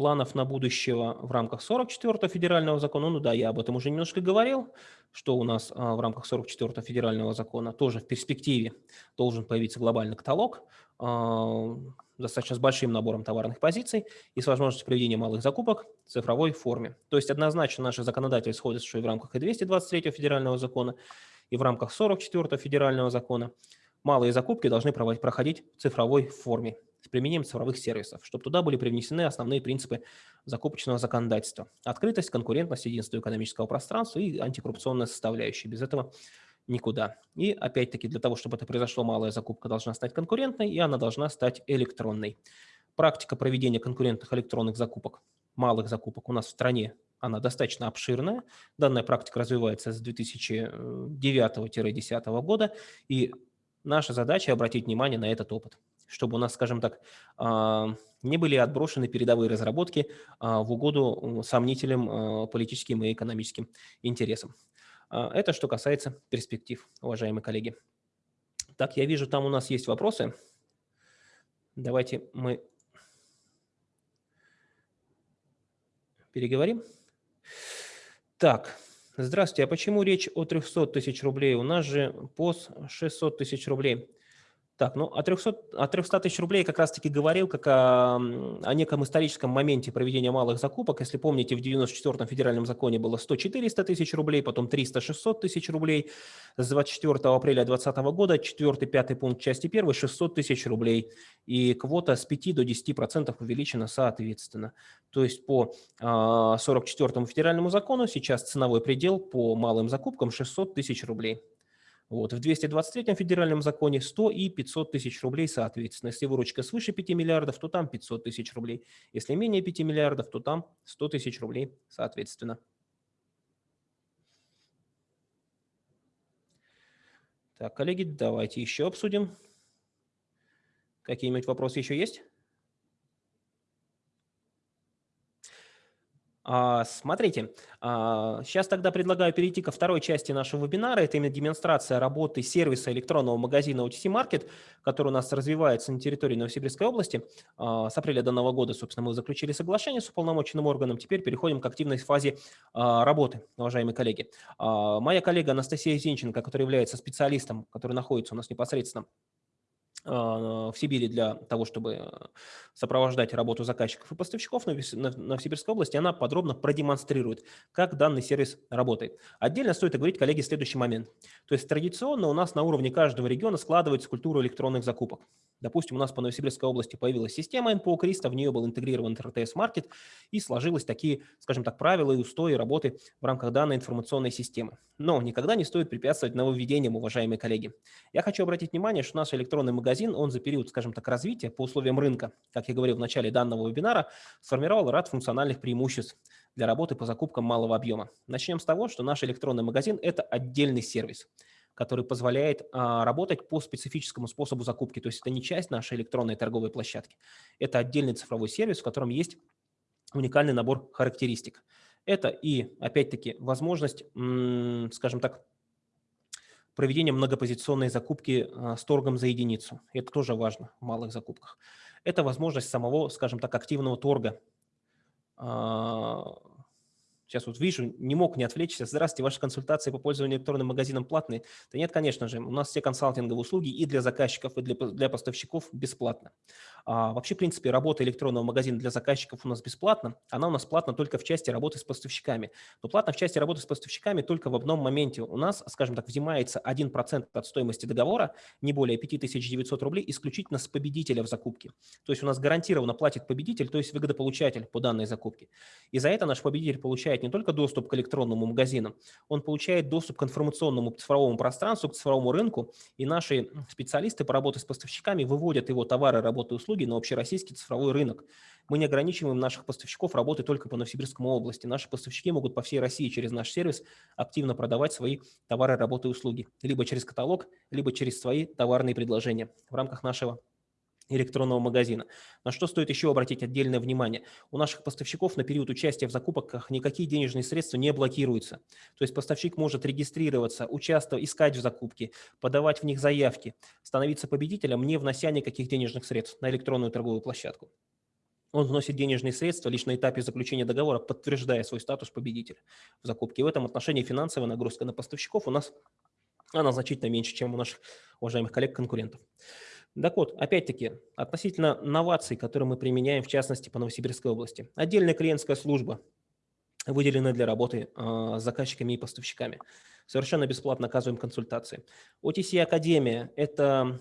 Speaker 1: планов на будущего в рамках 44-го федерального закона, ну да, я об этом уже немножко говорил, что у нас а, в рамках 44-го федерального закона тоже в перспективе должен появиться глобальный каталог, а, достаточно с большим набором товарных позиций и с возможностью проведения малых закупок в цифровой форме. То есть однозначно наши законодатели сходятся, что и в рамках и 223 федерального закона, и в рамках 44 федерального закона малые закупки должны проходить в цифровой форме с применением цифровых сервисов, чтобы туда были привнесены основные принципы закупочного законодательства. Открытость, конкурентность, единство экономического пространства и антикоррупционная составляющая. Без этого никуда. И опять-таки для того, чтобы это произошло, малая закупка должна стать конкурентной, и она должна стать электронной. Практика проведения конкурентных электронных закупок, малых закупок у нас в стране, она достаточно обширная. Данная практика развивается с 2009-2010 года, и наша задача обратить внимание на этот опыт чтобы у нас, скажем так, а, не были отброшены передовые разработки а, в угоду сомнительным а, политическим и экономическим интересам. Это что касается перспектив, уважаемые коллеги. Так, я вижу, там у нас есть вопросы. Давайте мы переговорим. Так, здравствуйте, а почему речь о 300 тысяч рублей? У нас же ПОС 600 тысяч рублей. Так, ну о 300, о 300 тысяч рублей как раз-таки говорил, как о, о неком историческом моменте проведения малых закупок. Если помните, в 94-м федеральном законе было 100-400 тысяч рублей, потом 300-600 тысяч рублей. С 24 апреля 2020 года 4-5 пункт части 1 600 тысяч рублей. И квота с 5 до 10% увеличена соответственно. То есть по 44-му федеральному закону сейчас ценовой предел по малым закупкам 600 тысяч рублей. Вот. В 223 федеральном законе 100 и 500 тысяч рублей соответственно. Если выручка свыше 5 миллиардов, то там 500 тысяч рублей. Если менее 5 миллиардов, то там 100 тысяч рублей соответственно. Так, коллеги, давайте еще обсудим. Какие-нибудь вопросы еще есть? Смотрите, сейчас а, тогда предлагаю перейти ко второй части нашего вебинара. Это именно демонстрация работы сервиса электронного магазина OTC Market, который у нас развивается на территории Новосибирской области. А, с апреля данного года, собственно, мы заключили соглашение с уполномоченным органом. Теперь переходим к активной фазе работы, уважаемые коллеги. Моя коллега Анастасия Зинченко, которая является специалистом, который находится у нас непосредственно а, в Сибири для того, чтобы сопровождать работу заказчиков и поставщиков в Новосибирской области, она подробно продемонстрирует, как данный сервис работает. Отдельно стоит оговорить, коллеги, следующий момент. То есть традиционно у нас на уровне каждого региона складывается культура электронных закупок. Допустим, у нас по Новосибирской области появилась система НПО Криста, в нее был интегрирован РТС-маркет, и сложились такие, скажем так, правила и устои работы в рамках данной информационной системы. Но никогда не стоит препятствовать нововведениям, уважаемые коллеги. Я хочу обратить внимание, что наш электронный магазин, он за период, скажем так, развития по условиям рынка, как я говорил в начале данного вебинара, сформировал ряд функциональных преимуществ для работы по закупкам малого объема. Начнем с того, что наш электронный магазин – это отдельный сервис – который позволяет а, работать по специфическому способу закупки. То есть это не часть нашей электронной торговой площадки. Это отдельный цифровой сервис, в котором есть уникальный набор характеристик. Это и, опять-таки, возможность, скажем так, проведения многопозиционной закупки а, с торгом за единицу. Это тоже важно в малых закупках. Это возможность самого, скажем так, активного торга а, Сейчас вот вижу, не мог не отвлечься. Здравствуйте, ваши консультации по пользованию электронным магазином платные? Да нет, конечно же, у нас все консалтинговые услуги и для заказчиков, и для, для поставщиков бесплатно. А, вообще, в принципе, работа электронного магазина для заказчиков у нас бесплатна. Она у нас платна только в части работы с поставщиками. Но платно в части работы с поставщиками только в одном моменте. У нас, скажем так, взимается 1% от стоимости договора, не более 5900 рублей, исключительно с победителя в закупке. То есть у нас гарантированно платит победитель, то есть выгодополучатель по данной закупке. И за это наш победитель получает не только доступ к электронному магазину, он получает доступ к информационному цифровому пространству, к цифровому рынку, и наши специалисты по работе с поставщиками выводят его товары, работы услуги услуги на общероссийский цифровой рынок. Мы не ограничиваем наших поставщиков работы только по Новосибирскому области. Наши поставщики могут по всей России через наш сервис активно продавать свои товары, работы и услуги. Либо через каталог, либо через свои товарные предложения в рамках нашего электронного магазина. На что стоит еще обратить отдельное внимание? У наших поставщиков на период участия в закупках никакие денежные средства не блокируются. То есть поставщик может регистрироваться, участвовать, искать в закупке, подавать в них заявки, становиться победителем, не внося никаких денежных средств на электронную торговую площадку. Он вносит денежные средства лишь на этапе заключения договора, подтверждая свой статус победителя в закупке. В этом отношении финансовая нагрузка на поставщиков у нас она значительно меньше, чем у наших уважаемых коллег-конкурентов. Так вот, опять-таки, относительно новаций, которые мы применяем, в частности, по Новосибирской области. Отдельная клиентская служба, выделена для работы э, с заказчиками и поставщиками. Совершенно бесплатно оказываем консультации. OTC Академия – это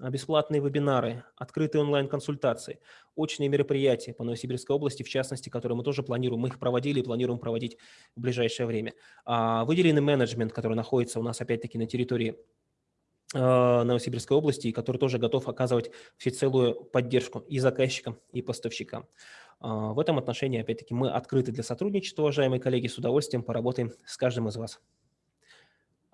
Speaker 1: бесплатные вебинары, открытые онлайн-консультации, очные мероприятия по Новосибирской области, в частности, которые мы тоже планируем, мы их проводили и планируем проводить в ближайшее время. А, выделенный менеджмент, который находится у нас опять-таки на территории Новосибирской области, и который тоже готов оказывать всецелую поддержку и заказчикам, и поставщикам. А, в этом отношении, опять-таки, мы открыты для сотрудничества, уважаемые коллеги, с удовольствием поработаем с каждым из вас.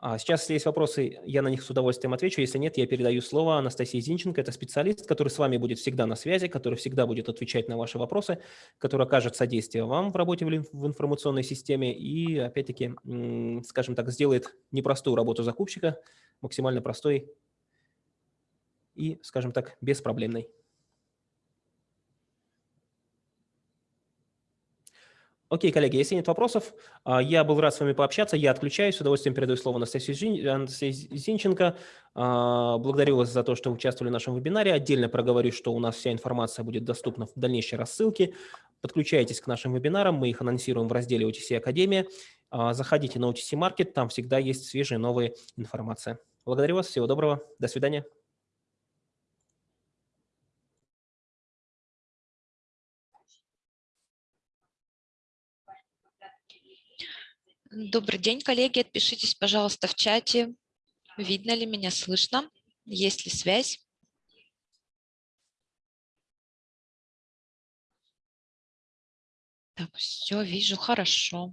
Speaker 1: А сейчас, если есть вопросы, я на них с удовольствием отвечу. Если нет, я передаю слово Анастасии Зинченко. Это специалист, который с вами будет всегда на связи, который всегда будет отвечать на ваши вопросы, который окажет содействие вам в работе в информационной системе и, опять-таки, скажем так, сделает непростую работу закупщика максимально простой и, скажем так, беспроблемной. Окей, коллеги, если нет вопросов, а, я был рад с вами пообщаться. Я отключаюсь. С удовольствием передаю слово Анастасии, Зинченко. А, благодарю вас за то, что участвовали в нашем вебинаре. Отдельно проговорю, что у нас вся информация будет доступна в дальнейшей рассылке. Подключайтесь к нашим вебинарам. Мы их анонсируем в разделе OTC Академия. А, заходите на OTC Market, там всегда есть свежая новая информация. Благодарю вас, всего доброго, до свидания.
Speaker 2: Добрый день, коллеги. Отпишитесь, пожалуйста, в чате. Видно ли меня, слышно? Есть ли связь? Так, все, вижу, хорошо.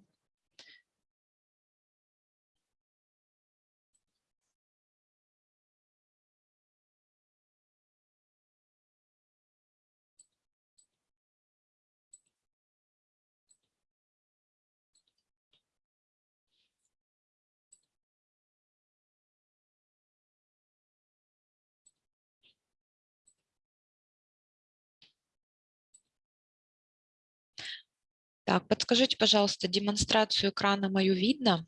Speaker 2: Так, подскажите, пожалуйста, демонстрацию экрана мою видно?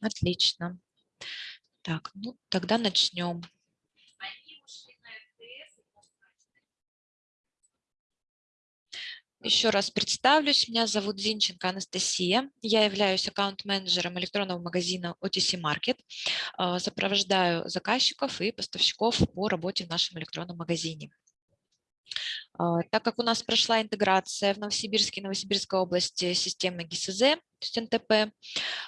Speaker 2: Отлично. Так, ну тогда начнем. Еще раз представлюсь. Меня зовут Зинченко Анастасия. Я являюсь аккаунт-менеджером электронного магазина OTC Market. Сопровождаю заказчиков и поставщиков по работе в нашем электронном магазине. А, так как у нас прошла интеграция в Новосибирске и Новосибирской области системы ГИСЗ, то есть НТП,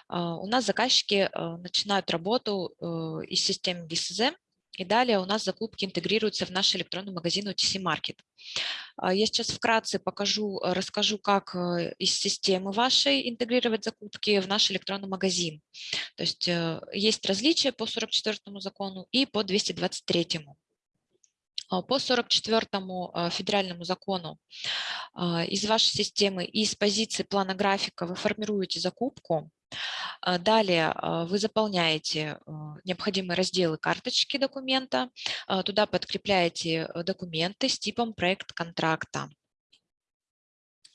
Speaker 2: а, у нас заказчики а, начинают работу э, из системы ГИСЗ, и далее у нас закупки интегрируются в наш электронный магазин OTC Market. Я сейчас вкратце покажу, расскажу, как э, из системы вашей интегрировать закупки в наш электронный магазин. То есть э, есть различия по 44 закону и по 223. А, по 44-му а, федеральному закону а, из вашей системы из позиции плана графика вы формируете закупку. Далее вы заполняете необходимые разделы карточки документа, туда подкрепляете документы с типом проект контракта.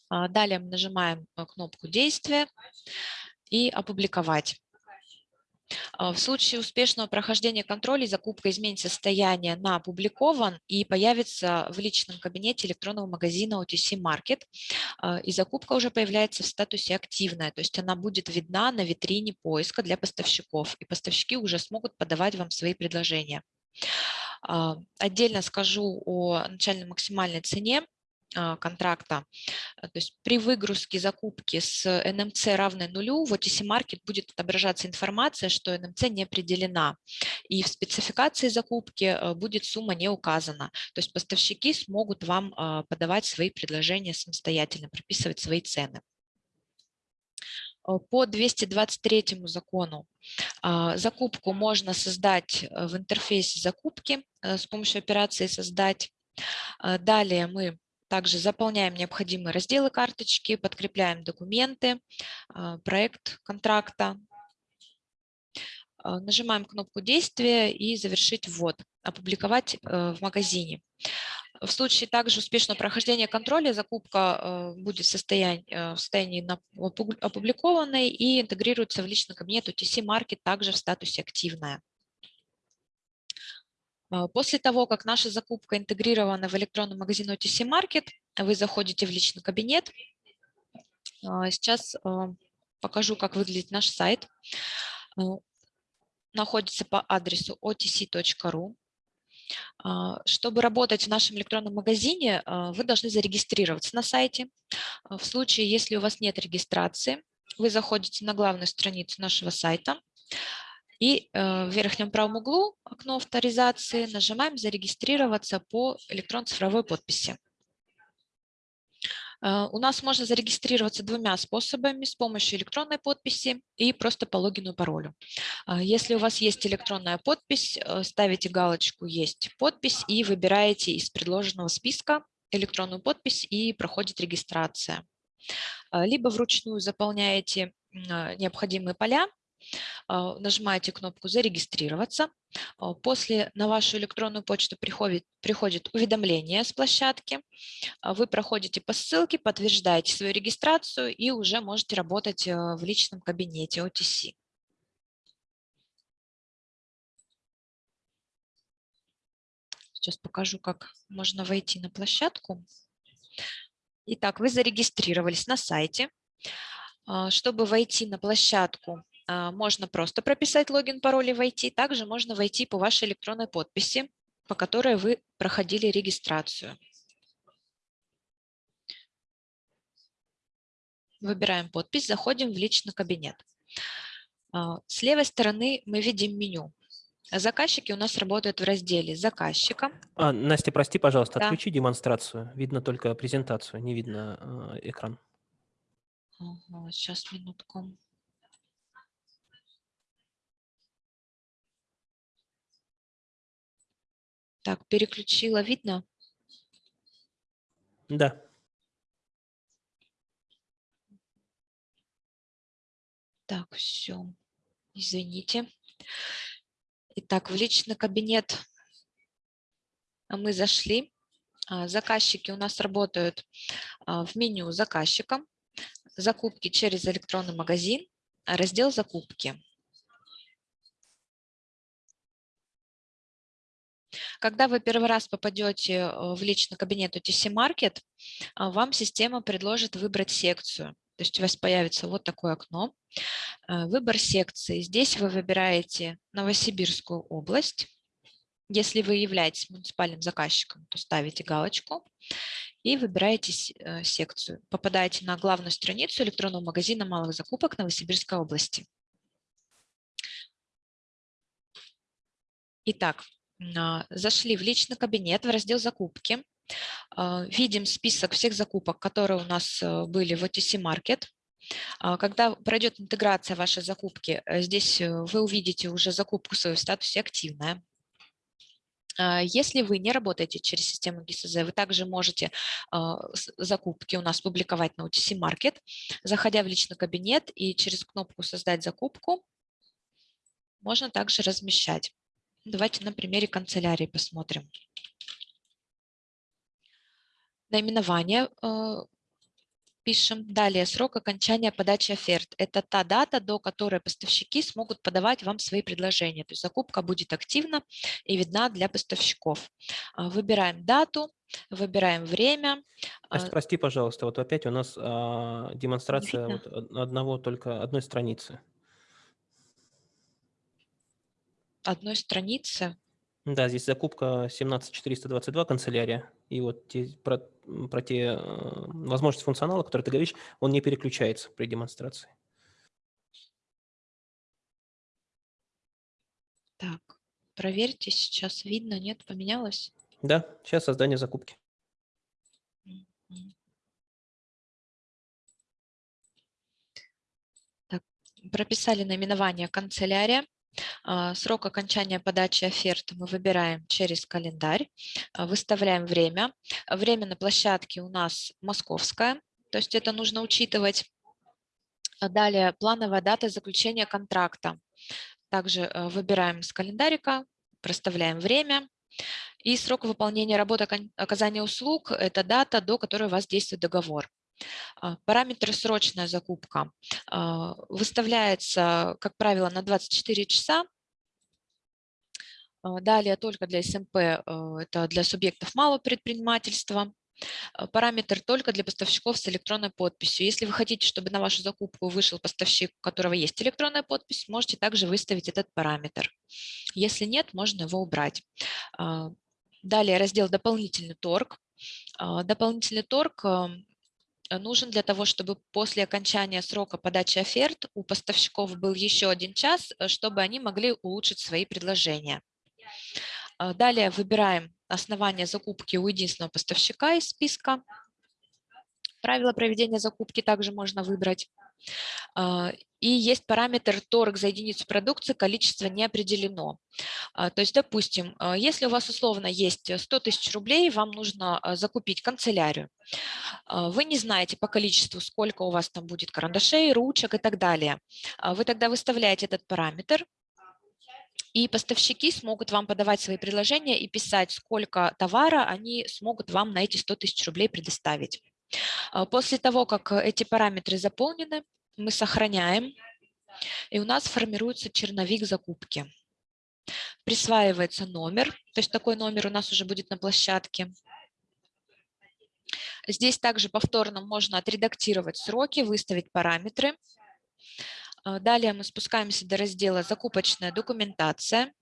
Speaker 2: Далее мы нажимаем кнопку «Действие» и «Опубликовать». В случае успешного прохождения контроля закупка изменит состояние на опубликован и появится в личном кабинете электронного магазина OTC Market. И закупка уже появляется в статусе активная, то есть она будет видна на витрине поиска для поставщиков, и поставщики уже смогут подавать вам свои предложения. Отдельно скажу о начальной максимальной цене а, контракта. То есть при выгрузке закупки с НМЦ равной нулю в OTC Market будет отображаться информация, что НМЦ не определена. И в спецификации закупки а, будет сумма не указана. То есть поставщики смогут вам а, подавать свои предложения самостоятельно, прописывать свои цены. По 223 закону закупку можно создать в интерфейсе закупки с помощью операции «Создать». Далее мы также заполняем необходимые разделы карточки, подкрепляем документы, а, проект контракта. А, нажимаем кнопку действия и завершить ввод, опубликовать э, в магазине. В случае также успешного прохождения контроля закупка э, будет в состоянии, э, в состоянии опубликованной и интегрируется в личный кабинет UTC Market также в статусе «Активная». А, после того, как наша закупка интегрирована в электронный магазин OTC Market, вы заходите в личный кабинет. А, сейчас а, покажу, как выглядит наш сайт. Находится по адресу otc.ru. Чтобы работать в нашем электронном магазине, вы должны зарегистрироваться на сайте. В случае, если у вас нет регистрации, вы заходите на главную страницу нашего сайта, и э, в верхнем правом углу окно авторизации нажимаем «Зарегистрироваться по электронно-цифровой подписи». Э, у нас можно зарегистрироваться двумя способами, с помощью электронной подписи и просто по логину и паролю. Э, если у вас есть электронная подпись, ставите галочку «Есть подпись» и выбираете из предложенного списка электронную подпись и проходит регистрация. Либо вручную заполняете необходимые поля нажимаете кнопку «Зарегистрироваться». А, после на вашу электронную почту приходит, приходит уведомление с площадки. А, вы проходите по ссылке, подтверждаете свою регистрацию и уже можете работать в личном кабинете OTC. Сейчас покажу, как можно войти на площадку. Итак, вы зарегистрировались на сайте. Чтобы войти на площадку, а, можно просто прописать логин, пароль и войти. Также можно войти по вашей электронной подписи, по которой вы проходили регистрацию. Выбираем подпись, заходим в личный кабинет. А, с левой стороны мы видим меню. Заказчики у нас работают в разделе «Заказчика».
Speaker 1: А, Настя, прости, пожалуйста, да. отключи демонстрацию. Видно только презентацию, не видно э, экран.
Speaker 2: Ага, сейчас, минутку. Так, переключила, видно?
Speaker 1: Да.
Speaker 2: Так, все. Извините. Итак, в личный кабинет мы зашли. А, заказчики у нас работают а, в меню заказчика. Закупки через электронный магазин. Раздел закупки. Когда вы первый раз попадете э, в личный кабинет OTC Market, а, вам система предложит выбрать секцию. То есть у вас появится вот такое окно. Э, выбор секции. Здесь вы выбираете Новосибирскую область. Если вы являетесь муниципальным заказчиком, то ставите галочку и выбираете э, секцию. Попадаете на главную страницу электронного магазина малых закупок Новосибирской области. Итак, зашли в личный кабинет, в раздел «Закупки». А, видим список всех закупок, которые у нас э, были в OTC Market. А, когда пройдет интеграция вашей закупки, э, здесь э, вы увидите уже закупку свою в статусе «Активная». Если вы не работаете через систему ГИСЗ, вы также можете закупки у нас публиковать на OTC Market, заходя в личный кабинет и через кнопку «Создать закупку» можно также размещать. Давайте на примере канцелярии посмотрим. Наименование э, пишем. Далее срок окончания подачи оферт. Это та дата, до которой поставщики смогут подавать вам свои предложения. То есть закупка будет активна и видна для поставщиков. А, выбираем дату, выбираем время.
Speaker 1: Настя,
Speaker 2: А,
Speaker 1: прости, пожалуйста, вот опять у нас а, демонстрация вот од- одного только одной страницы.
Speaker 2: Одной страницы.
Speaker 1: Да, здесь закупка 17422 канцелярия. И вот те, про, про те э, возможности функционала, которые ты говоришь, он не переключается при демонстрации.
Speaker 2: Так, проверьте, сейчас видно, нет, поменялось?
Speaker 1: Да, сейчас создание закупки.
Speaker 2: Так, прописали наименование канцелярия. А, Срок окончания подачи оферты мы выбираем через календарь, а, выставляем время. Время на площадке у нас московское, то есть это нужно учитывать. А Далее плановая дата заключения контракта. Также э, выбираем с календарика, проставляем время. И срок выполнения работы оказания услуг– это дата, до которой у вас действует договор. А, Параметр «срочная закупка» а, выставляется, как правило, на 24 часа. А, Далее только для СМП, э, это для субъектов малого предпринимательства. Параметр только для поставщиков с электронной подписью. Если вы хотите, чтобы на вашу закупку вышел поставщик, у которого есть электронная подпись, можете также выставить этот параметр. Если нет, можно его убрать. Далее раздел «Дополнительный торг». Дополнительный торг нужен для того, чтобы после окончания срока подачи оферт у поставщиков был еще один час, э, чтобы они могли улучшить свои предложения. А, Далее выбираем основание закупки у единственного поставщика из списка. Правила проведения закупки также можно выбрать. А, И есть параметр торг за единицу продукции, количество не определено. А, То есть, допустим, а, если у вас условно есть 100 тысяч рублей, вам нужно закупить канцелярию. Вы не знаете по количеству, сколько у вас там будет карандашей, ручек и так далее. Вы тогда выставляете этот параметр, и поставщики смогут вам подавать свои предложения и писать, сколько товара они смогут вам на эти 100 тысяч рублей предоставить. А, После того, как э, эти параметры заполнены, мы сохраняем, и у нас формируется черновик закупки. Присваивается номер, то есть такой номер у нас уже будет на площадке. Здесь также повторно можно отредактировать сроки, выставить параметры. А, Далее мы спускаемся до раздела «Закупочная документация».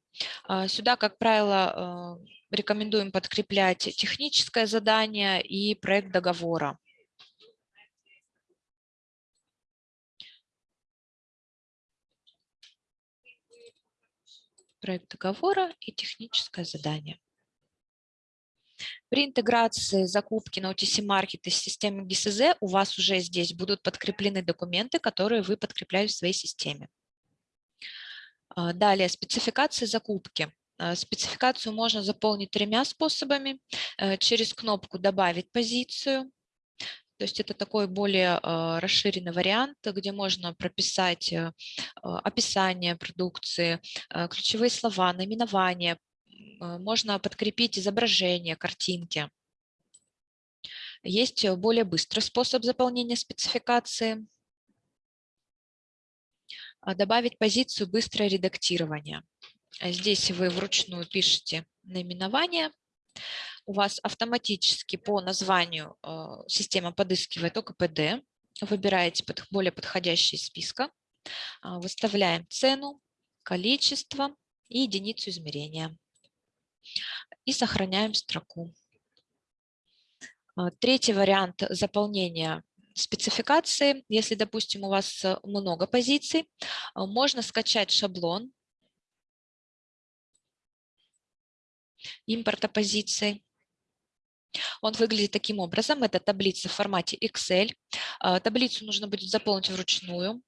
Speaker 2: А, Сюда, как правило, рекомендуем подкреплять техническое задание и проект договора. Проект договора и техническое задание. При интеграции закупки на OTC Market из системы ГИСЗ у вас уже здесь будут подкреплены документы, которые вы подкрепляете в своей системе. А, Далее, спецификация закупки. А, Спецификацию можно заполнить тремя способами. Э, Через кнопку «Добавить позицию». То есть это такой более а, расширенный вариант, где можно прописать э, описание продукции, ключевые слова, наименование. Можно подкрепить изображение, картинки. Есть э, более быстрый способ заполнения спецификации. Добавить позицию «Быстрое редактирование». А Здесь вы вручную пишете наименование. У вас автоматически по названию э, система подыскивает ОКПД. Выбираете более подходящий из списка. А, Выставляем цену, количество и единицу измерения. И сохраняем строку. А, Третий вариант заполнения спецификации. Если, допустим, у вас э, много позиций, можно скачать шаблон импорта позиций. Он выглядит таким образом. Это таблица в формате Excel. А, Таблицу нужно будет заполнить вручную,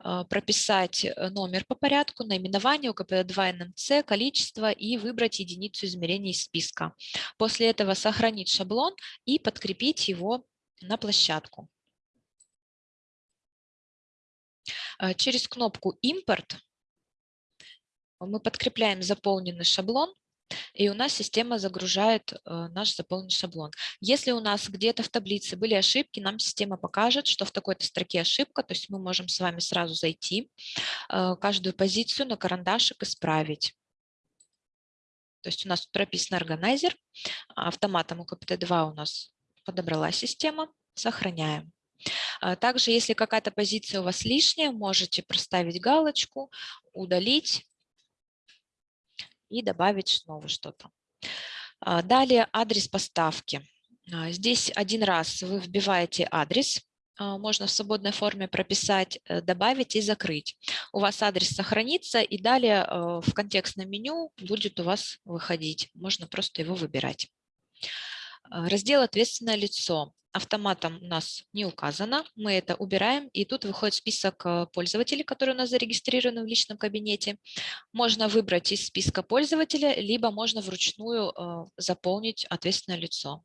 Speaker 2: а, прописать э, номер по порядку, наименование, УКП2 НМЦ, количество и выбрать единицу измерения из списка. После этого сохранить шаблон и подкрепить его на площадку. А, Через кнопку «Импорт» мы подкрепляем заполненный шаблон и у нас система загружает э, наш заполненный шаблон. Если у нас где-то в таблице были ошибки, нам система покажет, что в такой-то строке ошибка, то есть мы можем с вами сразу зайти, э, каждую позицию на карандашик исправить. То есть у нас прописан органайзер, автоматом у КПТ-2 у нас подобрала система, сохраняем. А также, если какая-то позиция у вас лишняя, можете проставить галочку, удалить и добавить снова что-то. А, далее адрес поставки. А, здесь один раз вы вбиваете адрес, можно в свободной форме прописать, э, добавить и закрыть. У вас адрес сохранится, и далее э, в контекстном меню будет у вас выходить. Можно просто его выбирать. Раздел «Ответственное лицо» автоматом у нас не указано, мы это убираем, и тут выходит список э, пользователей, которые у нас зарегистрированы в личном кабинете. Можно выбрать из списка пользователя, либо можно вручную э, заполнить ответственное лицо.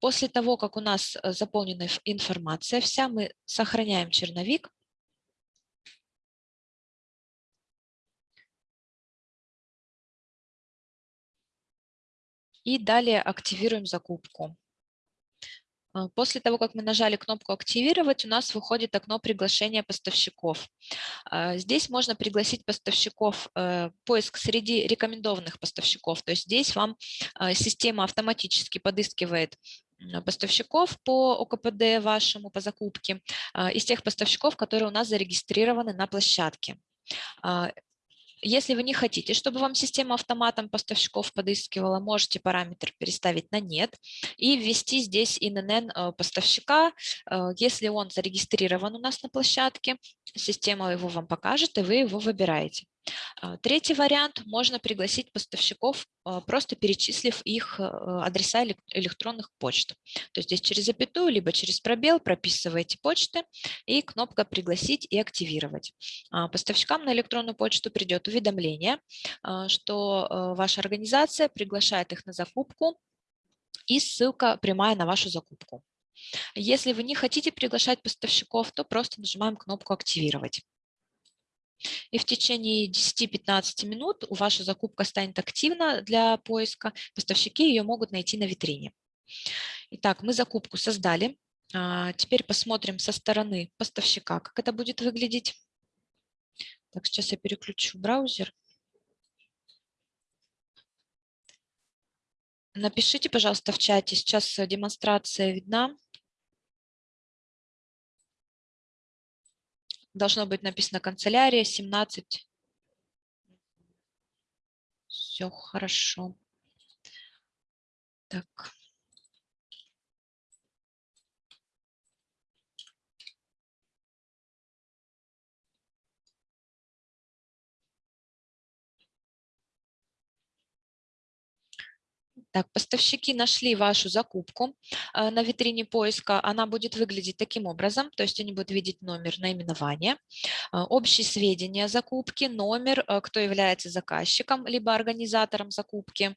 Speaker 2: После того, как у нас э, заполнена информация вся, мы сохраняем черновик. И далее активируем закупку. А, после того, как мы нажали кнопку «Активировать», у нас выходит окно приглашения поставщиков. А, здесь можно пригласить поставщиков, э, поиск среди рекомендованных поставщиков. То есть здесь вам а, система автоматически подыскивает поставщиков по ОКПД вашему, по закупке, из тех поставщиков, которые у нас зарегистрированы на площадке. Если вы не хотите, чтобы вам система автоматом поставщиков подыскивала, можете параметр переставить на «нет» и ввести здесь ИНН э, поставщика. Э, если он зарегистрирован у нас на площадке, система его вам покажет, и вы его выбираете. А, третий вариант – можно пригласить поставщиков, а, просто перечислив их э, адреса электронных почт. То есть здесь через запятую, либо через пробел прописываете почты и кнопка «Пригласить» и «Активировать». А, поставщикам на электронную почту придет уведомление, что ваша организация приглашает их на закупку и ссылка прямая на вашу закупку. Если вы не хотите приглашать поставщиков, то просто нажимаем кнопку «Активировать». И в течение 10-15 минут ваша закупка станет активна для поиска, поставщики ее могут найти на витрине. Итак, мы закупку создали. А, теперь посмотрим со стороны поставщика, как это будет выглядеть. Так, сейчас я переключу браузер. Напишите, пожалуйста, в чате, сейчас демонстрация видна. Должно быть написано канцелярия 17. Все хорошо. Так. Так, поставщики нашли вашу закупку э, на витрине поиска. Она будет выглядеть таким образом, то есть они будут видеть номер наименования, э, общие сведения о закупке, номер, э, кто является заказчиком, либо организатором закупки,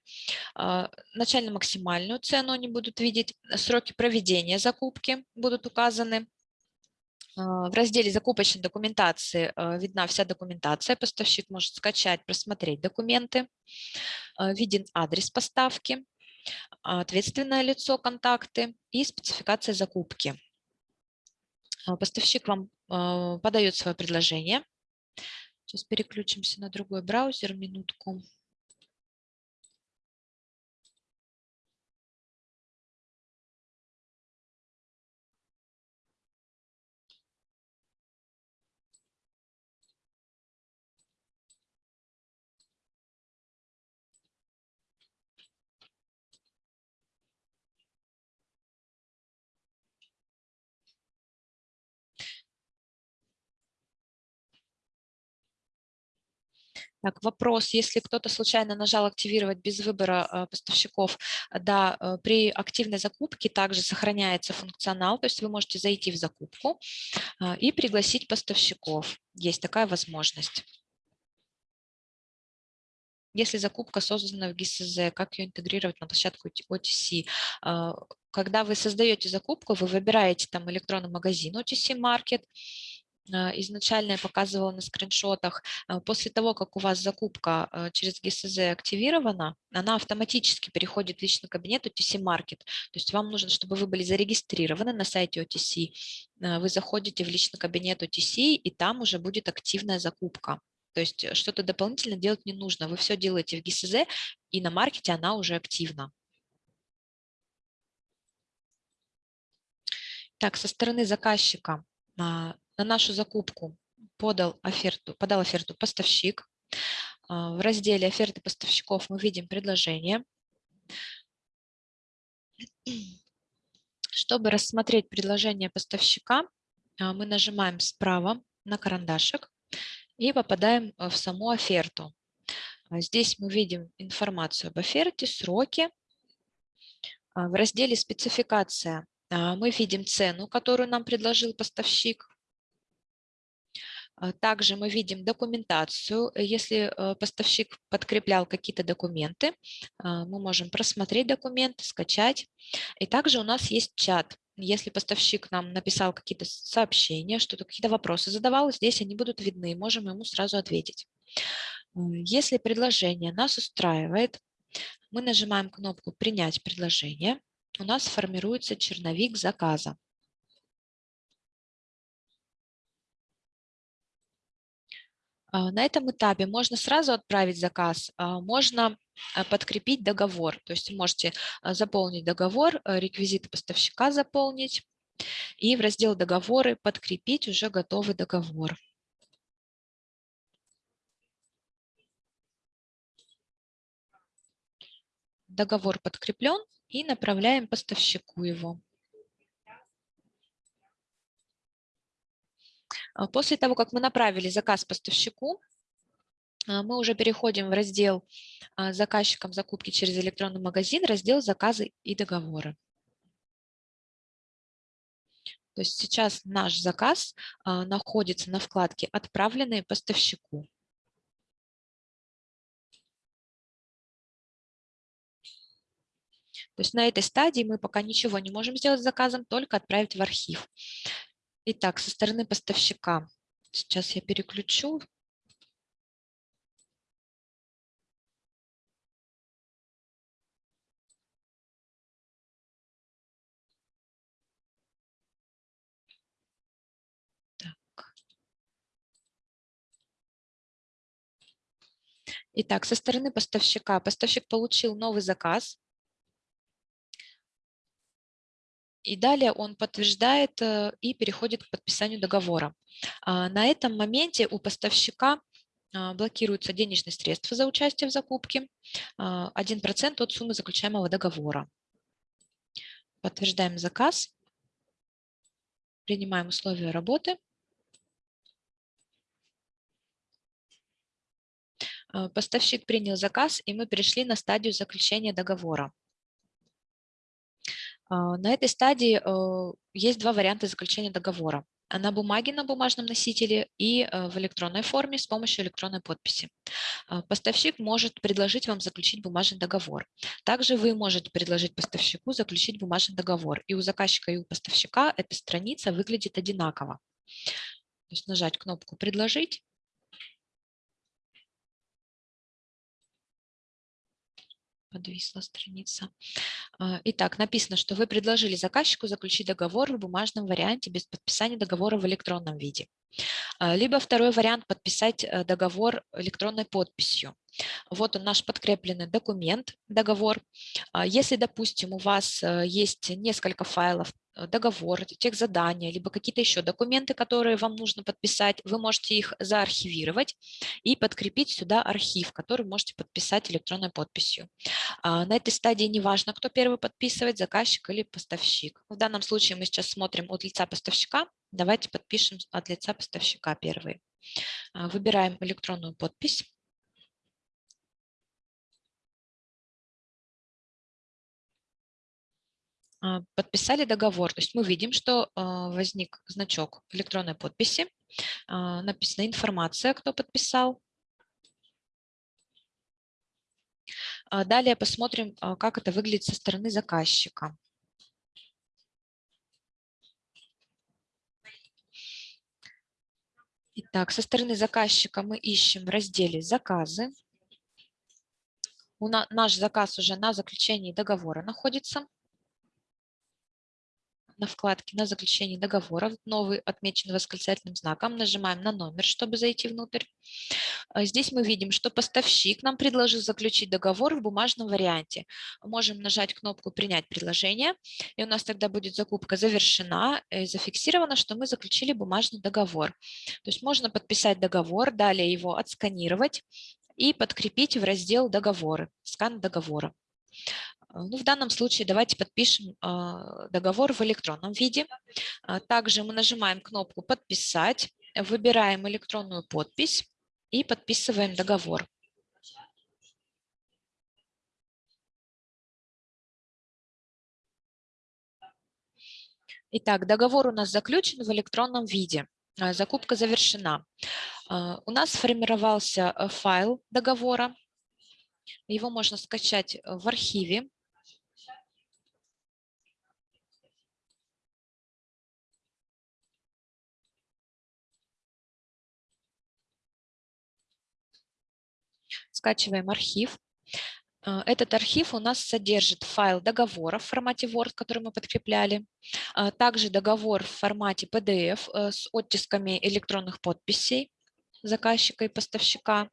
Speaker 2: начально-максимальную цену они будут видеть, сроки проведения закупки будут указаны, в разделе закупочной документации видна вся документация, поставщик может скачать, просмотреть документы, виден адрес поставки, ответственное лицо, контакты и спецификация закупки. Поставщик вам подает свое предложение. Сейчас переключимся на другой браузер, минутку. Так, вопрос, если кто-то случайно нажал активировать без выбора э, поставщиков, да, э, при активной закупке также сохраняется функционал, то есть вы можете зайти в закупку э, и пригласить поставщиков. Есть такая возможность. Если закупка создана в ГИСЗ, как ее интегрировать на площадку OTC? Когда вы создаете закупку, вы выбираете там электронный магазин OTC Market, изначально я показывала на скриншотах, после того, как у вас закупка через ГСЗ активирована, она автоматически переходит в личный кабинет OTC Market. То есть вам нужно, чтобы вы были зарегистрированы на сайте OTC, вы заходите в личный кабинет OTC, и там уже будет активная закупка. То есть э, что-то дополнительно делать не нужно. Вы все делаете в ГИСЗ, и на маркете она уже активна. Так, со стороны заказчика а, на нашу закупку подал оферту, подал оферту поставщик. А, в разделе «Оферты поставщиков» мы видим предложение. Чтобы рассмотреть предложение поставщика, а, мы нажимаем справа на карандашик и попадаем в саму оферту. Здесь мы видим информацию об оферте, сроки. В разделе «Спецификация» А, мы видим цену, которую нам предложил поставщик. А, также мы видим документацию. Если э, поставщик подкреплял какие-то документы, а, мы можем просмотреть документы, скачать. И также у нас есть чат. Если поставщик нам написал какие-то сообщения, что-то, какие-то вопросы задавал, здесь они будут видны, можем ему сразу ответить. Если предложение нас устраивает, мы нажимаем кнопку «Принять предложение» у нас формируется черновик заказа. На этом этапе можно сразу отправить заказ, а, можно а, подкрепить договор. То есть можете заполнить договор, реквизиты поставщика заполнить и в раздел «Договоры» подкрепить уже готовый договор. Договор подкреплен и направляем поставщику его. А после того, как мы направили заказ поставщику, а, мы уже переходим в раздел а, заказчикам закупки через электронный магазин, раздел заказы и договоры. То есть сейчас наш заказ находится на вкладке «Отправленные поставщику». То есть на этой стадии мы пока ничего не можем сделать с заказом, только отправить в архив. Итак, со стороны поставщика. Сейчас я переключу. Итак, со стороны поставщика. Поставщик получил новый заказ. И далее он подтверждает э, и переходит к подписанию договора. А, на этом моменте у поставщика а, блокируются денежные средства за участие в закупке, 1% а, от суммы заключаемого договора. Подтверждаем заказ, принимаем условия работы. Поставщик принял заказ, и мы перешли на стадию заключения договора. А, на этой стадии э, есть два варианта заключения договора. На бумаге на бумажном носителе и э, в электронной форме с помощью электронной подписи. А, поставщик может предложить вам заключить бумажный договор. Также вы можете предложить поставщику заключить бумажный договор. И у заказчика, и у поставщика эта страница выглядит одинаково. То есть нажать кнопку «Предложить» подвисла страница. А, итак, написано, что вы предложили заказчику заключить договор в бумажном варианте без подписания договора в электронном виде. А, либо второй вариант – подписать э, договор электронной подписью. Вот он наш подкрепленный документ, договор. А, если, допустим, у вас э, есть несколько файлов, э, договор, тех задания, либо какие-то еще документы, которые вам нужно подписать, вы можете их заархивировать и подкрепить сюда архив, который можете подписать электронной подписью. А, на этой стадии не важно, кто первый подписывает, заказчик или поставщик. В данном случае мы сейчас смотрим от лица поставщика. Давайте подпишем от лица поставщика первый. А, выбираем электронную подпись. Подписали договор. То есть мы видим, что а, возник значок электронной подписи, а, написана информация, кто подписал. Далее посмотрим, как это выглядит со стороны заказчика. Так, со стороны заказчика мы ищем в разделе «Заказы». У на, наш заказ уже на заключении договора находится на вкладке «На заключение договора». Новый отмечен восклицательным знаком. Нажимаем на номер, чтобы зайти внутрь. А здесь мы видим, что поставщик нам предложил заключить договор в бумажном варианте. Можем нажать кнопку «Принять предложение», и у нас тогда будет закупка завершена, и зафиксировано, что мы заключили бумажный договор. То есть можно подписать договор, далее его отсканировать и подкрепить в раздел «Договоры», скан договора. А, ну, в данном случае давайте подпишем а, договор в электронном виде. А, также мы нажимаем кнопку «Подписать», выбираем электронную подпись и подписываем договор. Итак, договор у нас заключен в электронном виде. Закупка завершена. У нас сформировался э, файл договора. Его можно скачать в архиве. Скачиваем архив. Э, этот архив у нас содержит файл договора в формате Word, который мы подкрепляли, а также договор в формате PDF э, с оттисками электронных подписей заказчика и поставщика.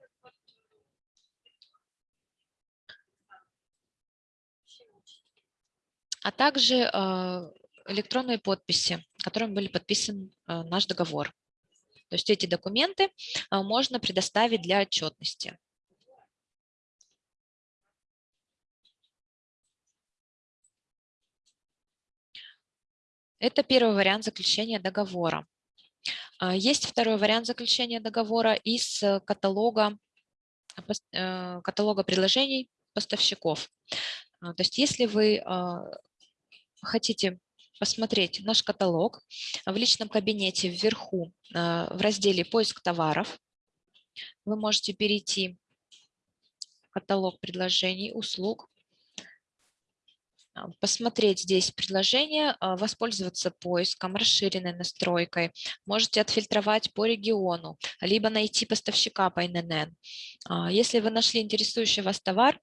Speaker 2: А также э, электронные подписи, которыми были подписан наш договор. То есть эти документы можно предоставить для отчетности. Это первый вариант заключения договора. А, есть второй вариант заключения договора из э, каталога, э, каталога предложений поставщиков. А, то есть если вы а, хотите посмотреть наш каталог, в личном кабинете вверху в разделе «Поиск товаров» вы можете перейти в каталог предложений, услуг, посмотреть здесь предложение, а, воспользоваться поиском, расширенной настройкой. Можете отфильтровать по региону, либо найти поставщика по ННН. А, если вы нашли интересующий вас товар,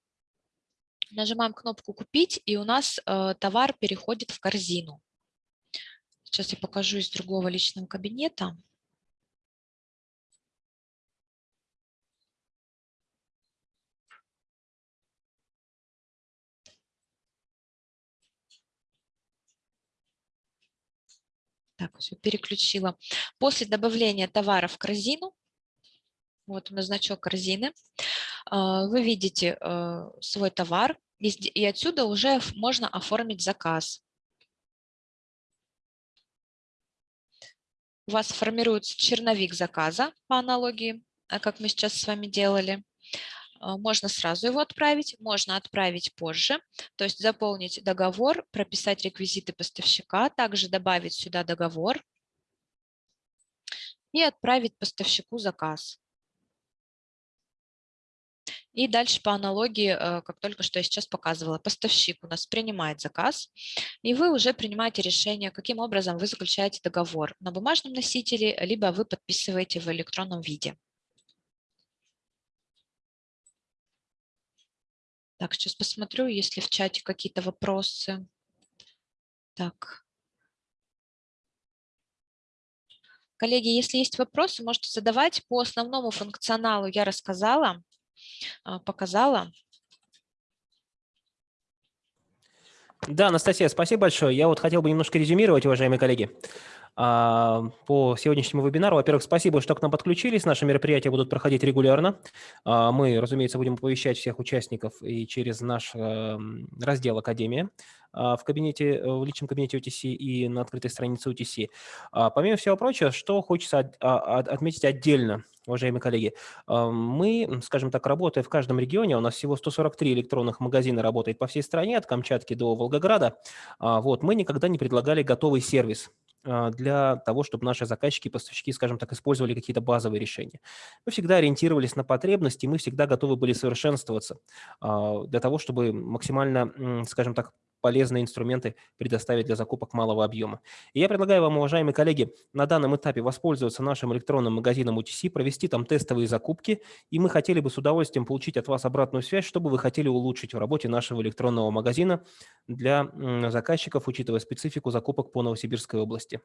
Speaker 2: нажимаем кнопку «Купить», и у нас товар переходит в корзину. Сейчас я покажу из другого личного кабинета. Так, все, переключила. После добавления товара в корзину, вот у нас значок корзины, а, вы видите э, свой товар, и отсюда уже можно оформить заказ. У вас формируется черновик заказа по аналогии, а, как мы сейчас с вами делали. А, можно сразу его отправить, можно отправить позже, то есть заполнить договор, прописать реквизиты поставщика, также добавить сюда договор и отправить поставщику заказ. И дальше по аналогии, э, как только что я сейчас показывала, поставщик у нас принимает заказ, и вы уже принимаете решение, каким образом вы заключаете договор на бумажном носителе, либо вы подписываете в электронном виде. Так, сейчас посмотрю, есть ли в чате какие-то вопросы. Так. Коллеги, если есть вопросы, можете задавать. По основному функционалу я рассказала, а, показала.
Speaker 1: Да, Анастасия, спасибо большое. Я вот хотел бы немножко резюмировать, уважаемые коллеги. А, по сегодняшнему вебинару. Во-первых, спасибо, что к нам подключились. Наши мероприятия будут проходить регулярно. А, мы, разумеется, будем оповещать всех участников и через наш эм, раздел «Академия» в кабинете, в личном кабинете OTC и на открытой странице OTC. Помимо всего прочего, что хочется отметить отдельно, уважаемые коллеги. Мы, скажем так, работая в каждом регионе, у нас всего 143 электронных магазина работает по всей стране, от Камчатки до Волгограда. Вот, мы никогда не предлагали готовый сервис а, для того, чтобы наши заказчики и поставщики, скажем так, использовали какие-то базовые решения. Мы всегда ориентировались на потребности, мы всегда готовы были совершенствоваться а, для того, чтобы максимально, скажем так, полезные инструменты предоставить для закупок малого объема. И я предлагаю вам, уважаемые коллеги, на данном этапе воспользоваться нашим электронным магазином UTC, провести там тестовые закупки, и мы хотели бы с удовольствием получить от вас обратную связь, что бы вы хотели улучшить в работе нашего электронного магазина для заказчиков, учитывая специфику закупок по Новосибирской области.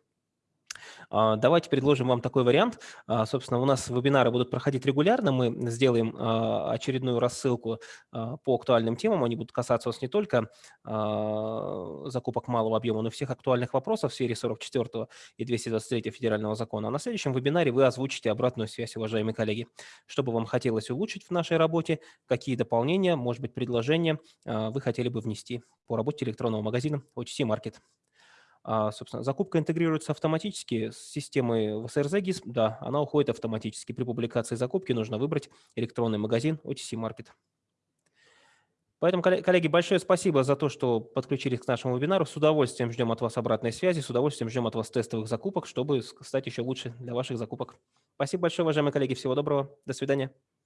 Speaker 1: А, давайте предложим вам такой вариант. А, собственно, у нас вебинары будут проходить регулярно. Мы сделаем а, очередную рассылку по актуальным темам. Они будут касаться вас не только закупок малого объема, но и всех актуальных вопросов в сфере 44 и 223 федерального закона. А на следующем вебинаре вы озвучите обратную связь, уважаемые коллеги. Что бы вам хотелось улучшить в нашей работе, какие дополнения, может быть, предложения вы хотели бы внести по работе электронного магазина OTC Market. А, собственно, закупка интегрируется автоматически с системой ВСРЗ GIS. Да, она уходит автоматически. При публикации закупки нужно выбрать электронный магазин OTC Market. Поэтому, коллеги, большое спасибо за то, что подключились к нашему вебинару. С удовольствием ждем от вас обратной связи, с удовольствием ждем от вас тестовых закупок, чтобы стать еще лучше для ваших закупок. Спасибо большое, уважаемые коллеги. Всего доброго. До свидания.